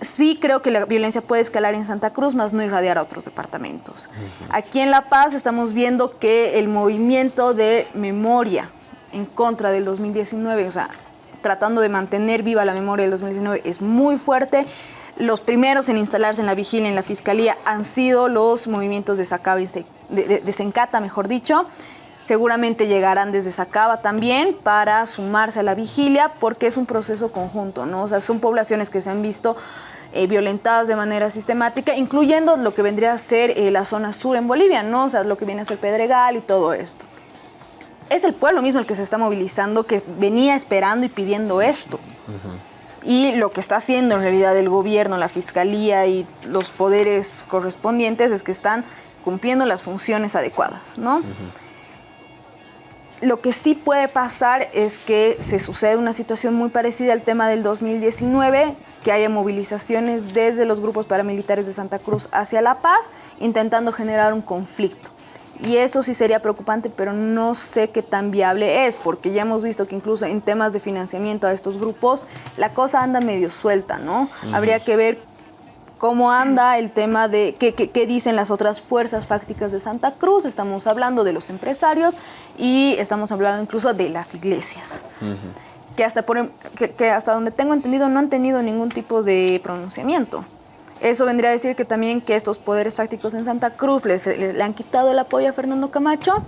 sí creo que la violencia puede escalar en Santa Cruz, más no irradiar a otros departamentos. Uh -huh. Aquí en La Paz estamos viendo que el movimiento de memoria en contra del 2019, o sea, tratando de mantener viva la memoria del 2019 es muy fuerte. Los primeros en instalarse en la vigilia, en la fiscalía, han sido los movimientos de Sacaba y de, de, mejor dicho. Seguramente llegarán desde Sacaba también para sumarse a la vigilia porque es un proceso conjunto, ¿no? O sea, son poblaciones que se han visto eh, violentadas de manera sistemática, incluyendo lo que vendría a ser eh, la zona sur en Bolivia, ¿no? O sea, lo que viene a ser Pedregal y todo esto es el pueblo mismo el que se está movilizando, que venía esperando y pidiendo esto. Uh -huh. Y lo que está haciendo en realidad el gobierno, la fiscalía y los poderes correspondientes es que están cumpliendo las funciones adecuadas, ¿no? Uh -huh. Lo que sí puede pasar es que se sucede una situación muy parecida al tema del 2019, que haya movilizaciones desde los grupos paramilitares de Santa Cruz hacia La Paz, intentando generar un conflicto y eso sí sería preocupante, pero no sé qué tan viable es, porque ya hemos visto que incluso en temas de financiamiento a estos grupos, la cosa anda medio suelta, ¿no? Uh -huh. Habría que ver cómo anda el tema de qué, qué, qué, dicen las otras fuerzas fácticas de Santa Cruz, estamos hablando de los empresarios y estamos hablando incluso de las iglesias. Uh -huh. que, hasta por, que, que hasta donde tengo entendido no han tenido ningún tipo de pronunciamiento. Eso vendría a decir que también que estos poderes fácticos en Santa Cruz les, les, le han quitado el apoyo a Fernando Camacho.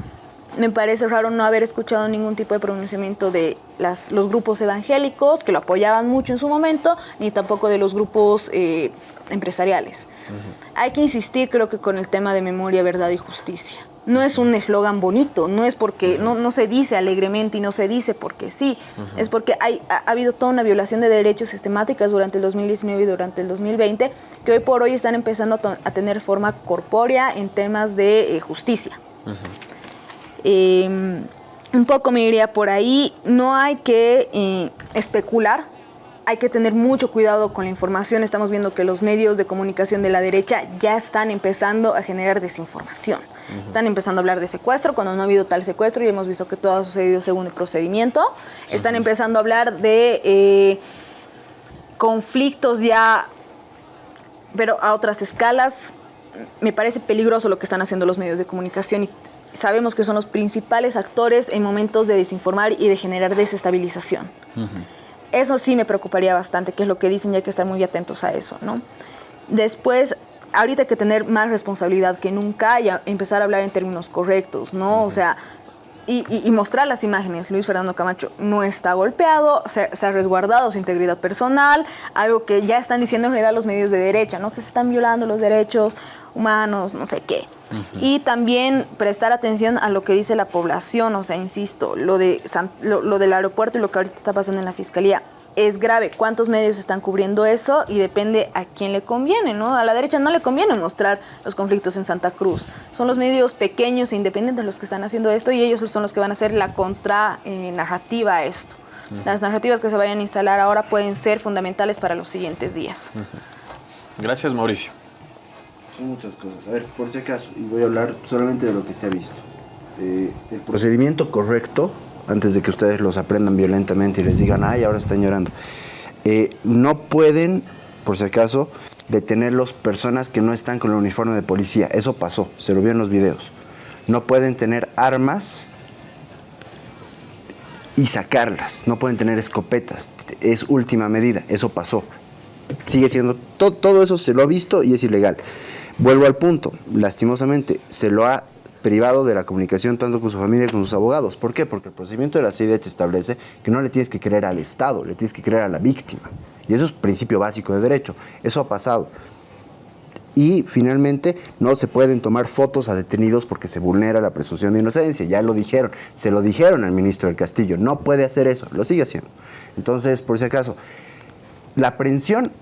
Me parece raro no haber escuchado ningún tipo de pronunciamiento de las, los grupos evangélicos, que lo apoyaban mucho en su momento, ni tampoco de los grupos eh, empresariales. Uh -huh. Hay que insistir, creo que, con el tema de memoria, verdad y justicia no es un eslogan bonito, no es porque no, no, se dice alegremente y no se dice porque sí, uh -huh. es porque hay, ha, ha, habido toda una violación de derechos sistemáticas durante el 2019 y durante el 2020 que hoy por hoy están empezando a, a tener forma corpórea en temas de eh, justicia. Uh -huh. eh, un poco me iría por ahí, no hay que eh, especular hay que tener mucho cuidado con la información. Estamos viendo que los medios de comunicación de la derecha ya están empezando a generar desinformación. Uh -huh. Están empezando a hablar de secuestro cuando no ha habido tal secuestro y hemos visto que todo ha sucedido según el procedimiento. Están uh -huh. empezando a hablar de eh, conflictos ya, pero a otras escalas. me parece peligroso lo que están haciendo los medios de comunicación y sabemos que son los principales actores en momentos de desinformar y de generar desestabilización. Eso sí me preocuparía bastante, que es lo que dicen y hay que estar muy atentos a eso, ¿no? Después, ahorita hay que tener más responsabilidad que nunca y empezar a hablar en términos correctos, ¿no? O sea, y, mostrar las imágenes. Luis Fernando Camacho no está golpeado, se, ha resguardado su integridad personal, algo que ya están diciendo en realidad los medios de derecha, ¿no? Que se están violando los derechos humanos, no sé qué. Y también prestar atención a lo que dice la población, o sea, insisto, lo, de lo del aeropuerto y lo que ahorita está pasando en la fiscalía es grave. ¿Cuántos medios están cubriendo eso? Y depende a quién le conviene, ¿no? A la derecha no le conviene mostrar los conflictos en Santa Cruz. Son los medios pequeños e independientes los que están haciendo esto y ellos son los que van a hacer la contra-narrativa a esto. Las narrativas que se vayan a instalar ahora pueden ser fundamentales para los siguientes días. Gracias, Mauricio. Son muchas cosas. A ver, por si acaso, y voy a hablar solamente de lo que se ha visto. Eh, el procedimiento correcto antes de que ustedes los aprendan violentamente y les digan, ay, ahora están llorando. Eh, no pueden, por si acaso, detenerlos personas que no están con el uniforme de policía. Eso pasó, se lo vio en los videos. No pueden tener armas y sacarlas. No pueden tener escopetas. Es última medida. Eso pasó. Sigue siendo, todo eso se lo ha visto y es ilegal. Vuelvo al punto. Lastimosamente, se lo ha privado de la comunicación tanto con su familia como con sus abogados. ¿Por qué? Porque el procedimiento de la CIDH establece que no le tienes que creer al Estado, le tienes que creer a la víctima. Y eso es principio básico de derecho. Eso ha pasado. Y finalmente no se pueden tomar fotos a detenidos porque se vulnera la presunción de inocencia. Ya lo dijeron, se lo dijeron al ministro del Castillo. No puede hacer eso, lo sigue haciendo. Entonces, por si acaso, la aprehensión,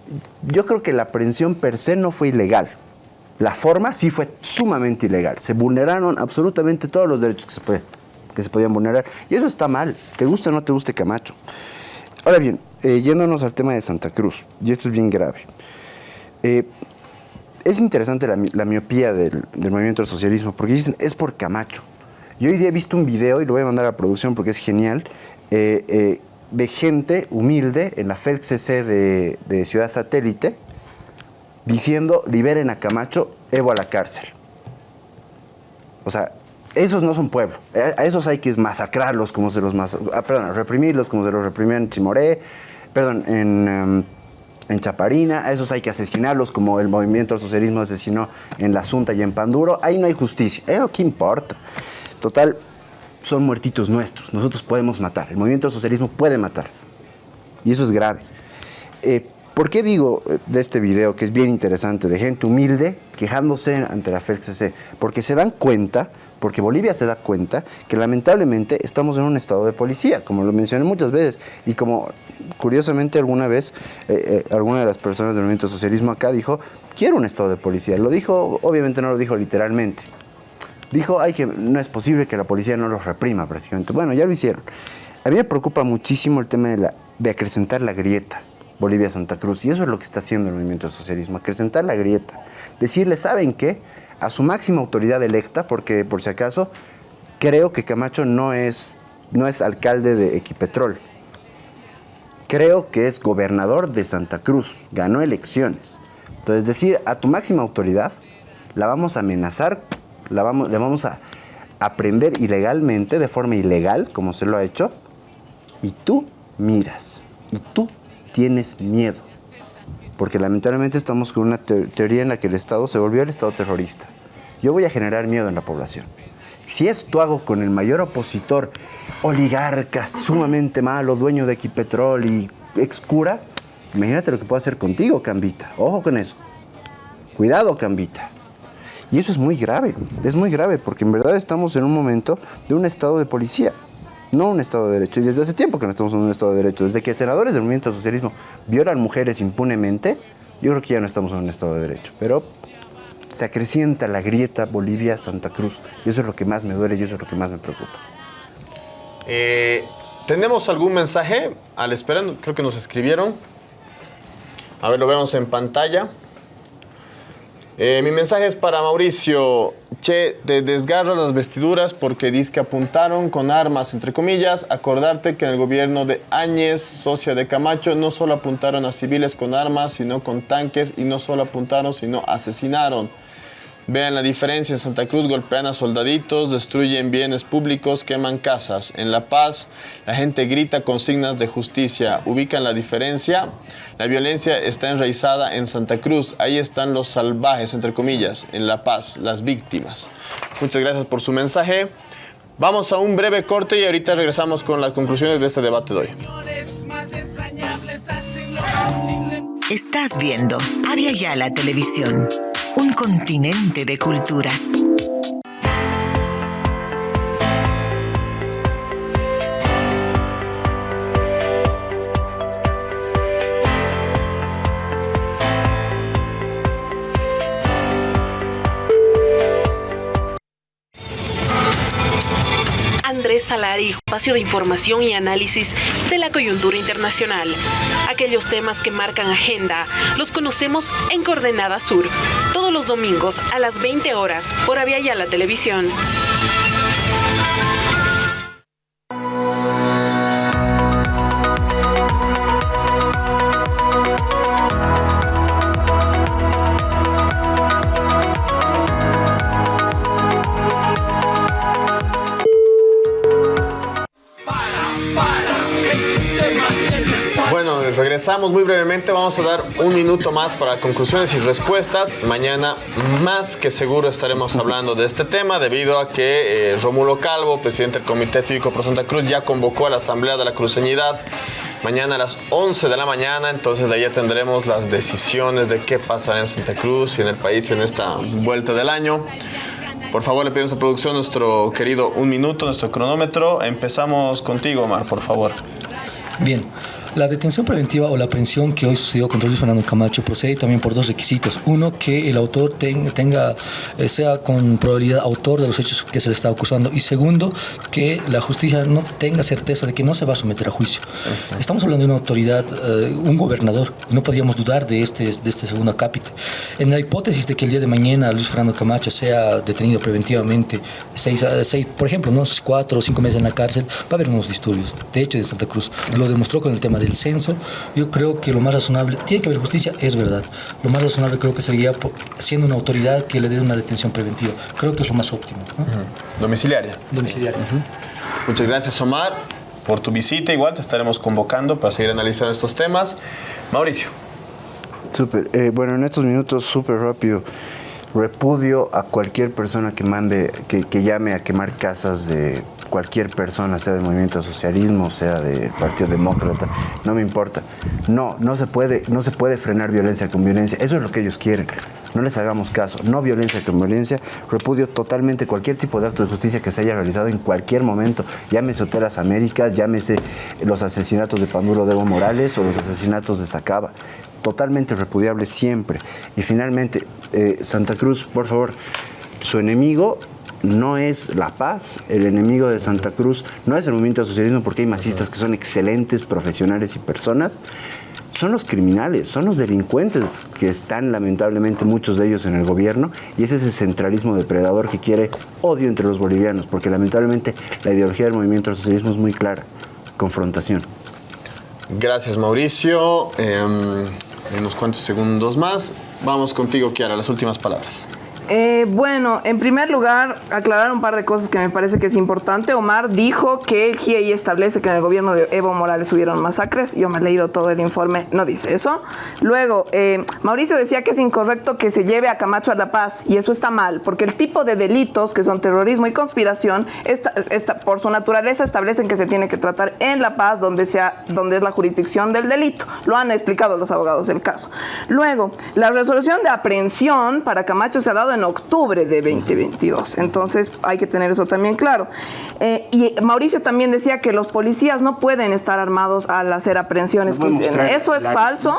yo creo que la aprehensión per se no fue ilegal. La forma sí fue sumamente ilegal. Se vulneraron absolutamente todos los derechos que se, que se podían vulnerar. Y eso está mal, te guste o no te guste Camacho. Ahora bien, eh, yéndonos al tema de Santa Cruz, y esto es bien grave. Eh, es interesante la, miopía del, movimiento del socialismo, porque dicen, es por Camacho. Yo hoy día he visto un video, y lo voy a mandar a la producción porque es genial, eh, de gente humilde en la FELCC de Ciudad Satélite, diciendo liberen a Camacho, Evo a la cárcel. O sea, esos no son pueblo. A esos hay que masacrarlos como se los mas ah, perdón, reprimirlos como se los reprimían en Chimoré, perdón, en, em, en Chaparina. A esos hay que asesinarlos como el movimiento del socialismo asesinó en La Asunta y en Panduro. Ahí no hay justicia. ¿Eso qué importa? Total, son muertitos nuestros. Nosotros podemos matar. El movimiento del socialismo puede matar. Y eso es grave. Eh, ¿Por qué digo eh, de este video que es bien interesante, de gente humilde quejándose ante la FELCC? Porque se dan cuenta, porque Bolivia se da cuenta que lamentablemente estamos en un estado de policía, como lo mencioné muchas veces, y como curiosamente alguna vez eh, eh, alguna de las personas del movimiento socialismo acá dijo, quiero un estado de policía. Lo dijo, obviamente no lo dijo literalmente. Dijo, ay, que no es posible que la policía no los reprima prácticamente. Bueno, ya lo hicieron. A mí me preocupa muchísimo el tema de, la, de acrecentar la grieta Bolivia-Santa Cruz. Y eso es lo que está haciendo el movimiento socialismo, acrecentar la grieta. Decirle, ¿saben qué? A su máxima autoridad electa, porque por si acaso, creo que Camacho no es, no es alcalde de Equipetrol. Creo que es gobernador de Santa Cruz, ganó elecciones. Entonces decir, a tu máxima autoridad, la vamos a amenazar, la vamos, le vamos a aprender ilegalmente, de forma ilegal, como se lo ha hecho, y tú miras, y tú tienes miedo. Porque lamentablemente estamos con una teoría en la que el Estado se volvió el Estado terrorista. Yo voy a generar miedo en la población. Si esto hago con el mayor opositor, oligarca, sumamente malo, dueño de Equipetrol y excura, imagínate lo que puedo hacer contigo, Cambita. Ojo con eso. Cuidado, Cambita. Y eso es muy grave, es muy grave, porque en verdad estamos en un momento de un estado de policía no un Estado de Derecho. Y desde hace tiempo que no estamos en un Estado de Derecho. Desde que senadores del movimiento socialismo violan mujeres impunemente, yo creo que ya no estamos en un Estado de Derecho. Pero se acrecienta la grieta Bolivia-Santa Cruz. Y eso es lo que más me duele y eso es lo que más me preocupa. Eh, ¿Tenemos algún mensaje? Al esperando, creo que nos escribieron. A ver, lo vemos en pantalla. Eh, mi mensaje es para Mauricio. Che, te desgarro las vestiduras porque dice que apuntaron con armas, entre comillas. Acordarte que en el gobierno de Áñez, socia de Camacho, no solo apuntaron a civiles con armas, sino con tanques. Y no solo apuntaron, sino asesinaron. Vean la diferencia, en Santa Cruz golpean a soldaditos, destruyen bienes públicos, queman casas. En La Paz la gente grita consignas de justicia. ¿Ubican la diferencia? La violencia está enraizada en Santa Cruz. Ahí están los salvajes, entre comillas. En La Paz, las víctimas. Muchas gracias por su mensaje. Vamos a un breve corte y ahorita regresamos con las conclusiones de este debate de hoy. Estás viendo Avia Yala Televisión, un continente de culturas. Salari, espacio de información y análisis de la coyuntura internacional. Aquellos temas que marcan agenda los conocemos en Coordenada Sur, todos los domingos a las 20 horas por Avia la Televisión. Bueno, regresamos muy brevemente. Vamos a dar un minuto más para conclusiones y respuestas. Mañana más que seguro estaremos hablando de este tema debido a que eh, Rómulo Calvo, presidente del Comité Cívico Pro Santa Cruz, ya convocó a la Asamblea de la Cruceñidad mañana a las 11 de la mañana. Entonces de ahí tendremos las decisiones de qué pasará en Santa Cruz y en el país en esta vuelta del año. Por favor, le pedimos a producción nuestro querido un minuto, nuestro cronómetro. Empezamos contigo, Omar, por favor. Bien. La detención preventiva o la aprehensión que hoy sucedió contra Luis Fernando Camacho procede también por dos requisitos. Uno, que el autor tenga, eh, sea con probabilidad autor de los hechos que se le está acusando. Y segundo, que la justicia no tenga certeza de que no se va a someter a juicio. Estamos hablando de una autoridad, eh, un gobernador, no podríamos dudar de este, de este segundo acápite. En la hipótesis de que el día de mañana Luis Fernando Camacho sea detenido preventivamente, seis, seis, por ejemplo, unos cuatro o cinco meses en la cárcel, va a haber unos disturbios. De hecho, de Santa Cruz lo demostró con el tema del censo, yo creo que lo más razonable, tiene que haber justicia, es verdad. Lo más razonable creo que sería siendo una autoridad que le dé una detención preventiva. Creo que es lo más óptimo. Domiciliaria. Domiciliaria. Muchas gracias, Omar, por tu visita. Igual te estaremos convocando para seguir analizando estos temas. Mauricio. Súper. Eh, bueno, en estos minutos, súper rápido. Repudio a cualquier persona que mande, que, que llame a quemar casas de cualquier persona, sea del movimiento socialismo, sea del Partido Demócrata, no me importa. No, no se puede, no se puede frenar violencia con violencia. Eso es lo que ellos quieren. No les hagamos caso. No violencia con violencia. Repudio totalmente cualquier tipo de acto de justicia que se haya realizado en cualquier momento. Llámese Hotelas Américas, llámese los asesinatos de Panduro Evo Morales o los asesinatos de Sacaba totalmente repudiable siempre. Y finalmente, eh, Santa Cruz, por favor, su enemigo no es la paz, el enemigo de Santa Cruz no es el movimiento de socialismo porque hay masistas que son excelentes profesionales y personas, son los criminales, son los delincuentes que están lamentablemente muchos de ellos en el gobierno y ese es el centralismo depredador que quiere odio entre los bolivianos, porque lamentablemente la ideología del movimiento del socialismo es muy clara, confrontación. Gracias Mauricio. Eh, unos cuantos segundos más. Vamos contigo, Kiara, las últimas palabras. Eh, bueno, en primer lugar, aclarar un par de cosas que me parece que es importante. Omar dijo que el GIEI establece que en el gobierno de Evo Morales hubieron masacres. Yo me he leído todo el informe, no dice eso. Luego, eh, Mauricio decía que es incorrecto que se lleve a Camacho a La Paz y eso está mal, porque el tipo de delitos que son terrorismo y conspiración, esta, esta, por su naturaleza establecen que se tiene que tratar en La Paz, donde, sea, donde es la jurisdicción del delito. Lo han explicado los abogados del caso. Luego, la resolución de aprehensión para Camacho se ha dado en octubre de 2022. Entonces hay que tener eso también claro. Eh, y Mauricio también decía que los policías no pueden estar armados al hacer aprehensiones. eso es falso.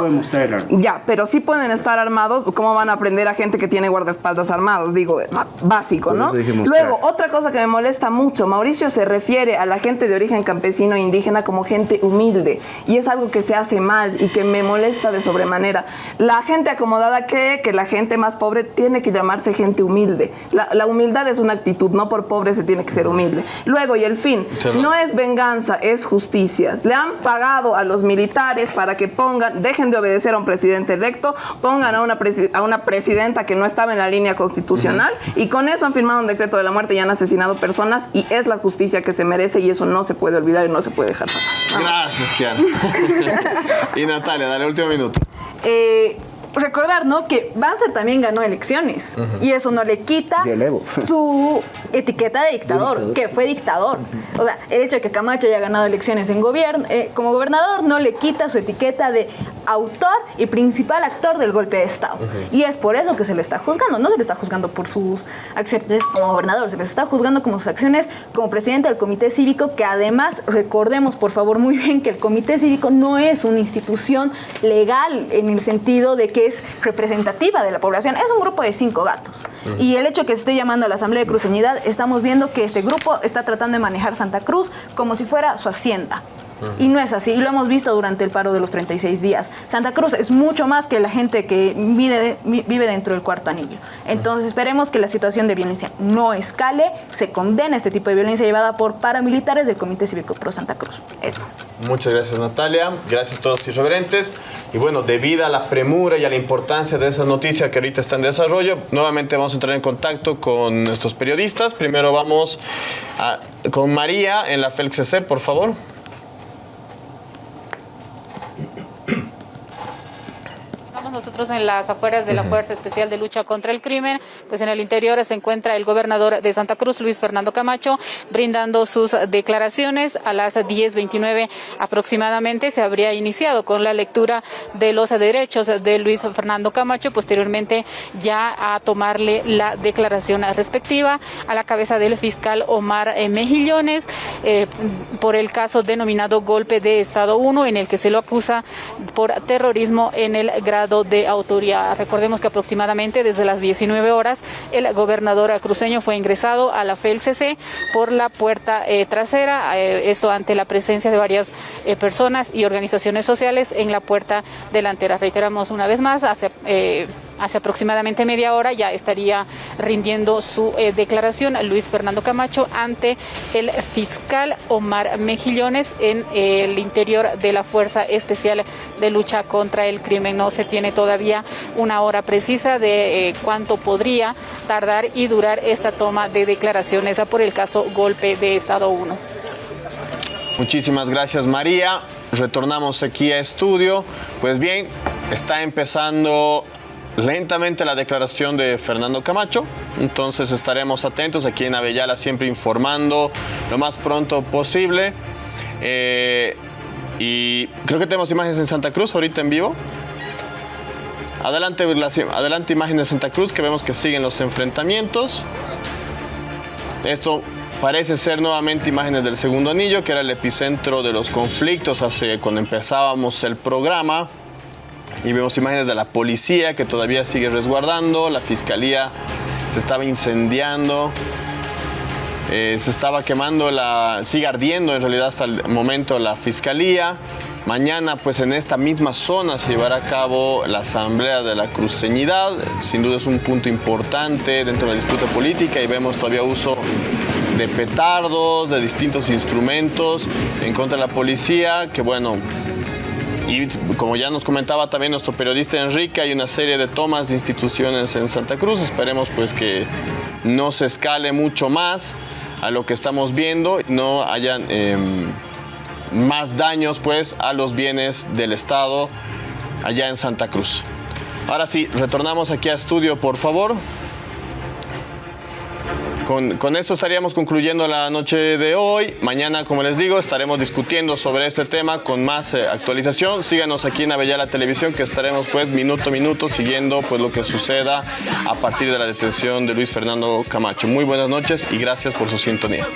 ya, pero sí pueden estar armados. ¿Cómo van a aprender a gente que tiene guardaespaldas armados? Digo, básico, ¿no? Luego, otra cosa que me molesta mucho, Mauricio se refiere a la gente de origen campesino e indígena como gente humilde. Y es algo que se hace mal y que me molesta de sobremanera. La gente acomodada cree que la gente más pobre tiene que llamarse llamarse gente humilde. La, la humildad es una actitud, no por pobre se tiene que ser humilde. Luego, y el fin, no es venganza, es justicia. Le han pagado a los militares para que pongan, dejen de obedecer a un presidente electo, pongan a una, a una presidenta que no estaba en la línea constitucional y con eso han firmado un decreto de la muerte y han asesinado personas y es la justicia que se merece y eso no se puede olvidar y no se puede dejar pasar. Gracias, Kiara. y Natalia, dale último minuto. Eh, recordar, ¿no? Que Banzer también ganó elecciones y eso no le quita su etiqueta de dictador, que fue dictador. O sea, el hecho de que Camacho haya ganado elecciones en gobierno, eh, como gobernador no le quita su etiqueta de autor y principal actor del golpe de Estado. Y es por eso que se le está juzgando. No se le está juzgando por sus acciones como gobernador, se le está juzgando como sus acciones como presidente del Comité Cívico, que además recordemos, por favor, muy bien que el Comité Cívico no es una institución legal en el sentido de que es representativa de la población. Es un grupo de cinco gatos. Y el hecho que se esté llamando a la Asamblea de Cruceñidad, estamos viendo que este grupo está tratando de manejar Santa Cruz como si fuera su hacienda. Y no es así, y lo hemos visto durante el paro de los 36 días. Santa Cruz es mucho más que la gente que vive, vive dentro del cuarto anillo. Entonces esperemos que la situación de violencia no escale, se condene este tipo de violencia llevada por paramilitares del Comité Cívico Pro Santa Cruz. Eso. Muchas gracias Natalia, gracias a todos irreverentes. Y bueno, debido a la premura y a la importancia de esa noticia que ahorita está en desarrollo, nuevamente vamos a entrar en contacto con nuestros periodistas. Primero vamos con María en la FELCC, por favor. Nosotros en las afueras de la Fuerza Especial de Lucha contra el Crimen, pues en el interior se encuentra el gobernador de Santa Cruz, Luis Fernando Camacho, brindando sus declaraciones. A las 10.29 aproximadamente se habría iniciado con la lectura de los derechos de Luis Fernando Camacho, posteriormente ya a tomarle la declaración respectiva a la cabeza del fiscal Omar eh, Mejillones eh, por el caso denominado golpe de Estado 1 en el que se lo acusa por terrorismo en el grado de autoría. Recordemos que aproximadamente desde las 19 horas el gobernador cruceño fue ingresado a la FELCC por la puerta eh, trasera, eh, esto ante la presencia de varias eh, personas y organizaciones sociales en la puerta delantera. Reiteramos una vez más, hace hace aproximadamente media hora ya estaría rindiendo su eh, declaración Luis Fernando Camacho ante el fiscal Omar Mejillones en el interior de la Fuerza Especial de Lucha contra el Crimen. No se tiene todavía una hora precisa de eh, cuánto podría tardar y durar esta toma de declaraciones por el caso golpe de Estado 1. Muchísimas gracias María. Retornamos aquí a estudio. Pues bien, está empezando lentamente la declaración de Fernando Camacho, entonces estaremos atentos aquí en Avellala siempre informando lo más pronto posible. Eh, y creo que tenemos imágenes en Santa Cruz ahorita en vivo. Adelante, adelante imágenes de Santa Cruz que vemos que siguen los enfrentamientos. Esto parece ser nuevamente imágenes del segundo anillo, que era el epicentro de los conflictos hace cuando empezábamos el programa y vemos imágenes de la policía que todavía sigue resguardando, la fiscalía se estaba incendiando, eh, se estaba quemando, la, sigue ardiendo en realidad hasta el momento la fiscalía. Mañana, pues en esta misma zona se llevará a cabo la Asamblea de la Cruceñidad. Sin duda es un punto importante dentro de la disputa política y vemos todavía uso de petardos, de distintos instrumentos en contra de la policía, que bueno, y como ya nos comentaba también nuestro periodista Enrique, hay una serie de tomas de instituciones en Santa Cruz. Esperemos pues que no se escale mucho más a lo que estamos viendo, no hayan em, más daños pues a los bienes del Estado allá en Santa Cruz. Ahora sí, retornamos aquí a estudio, por favor. Con, con, esto estaríamos concluyendo la noche de hoy. Mañana, como les digo, estaremos discutiendo sobre este tema con más eh, actualización. Síganos aquí en Avellala Televisión, que estaremos pues minuto a minuto siguiendo pues lo que suceda a partir de la detención de Luis Fernando Camacho. Muy buenas noches y gracias por su sintonía.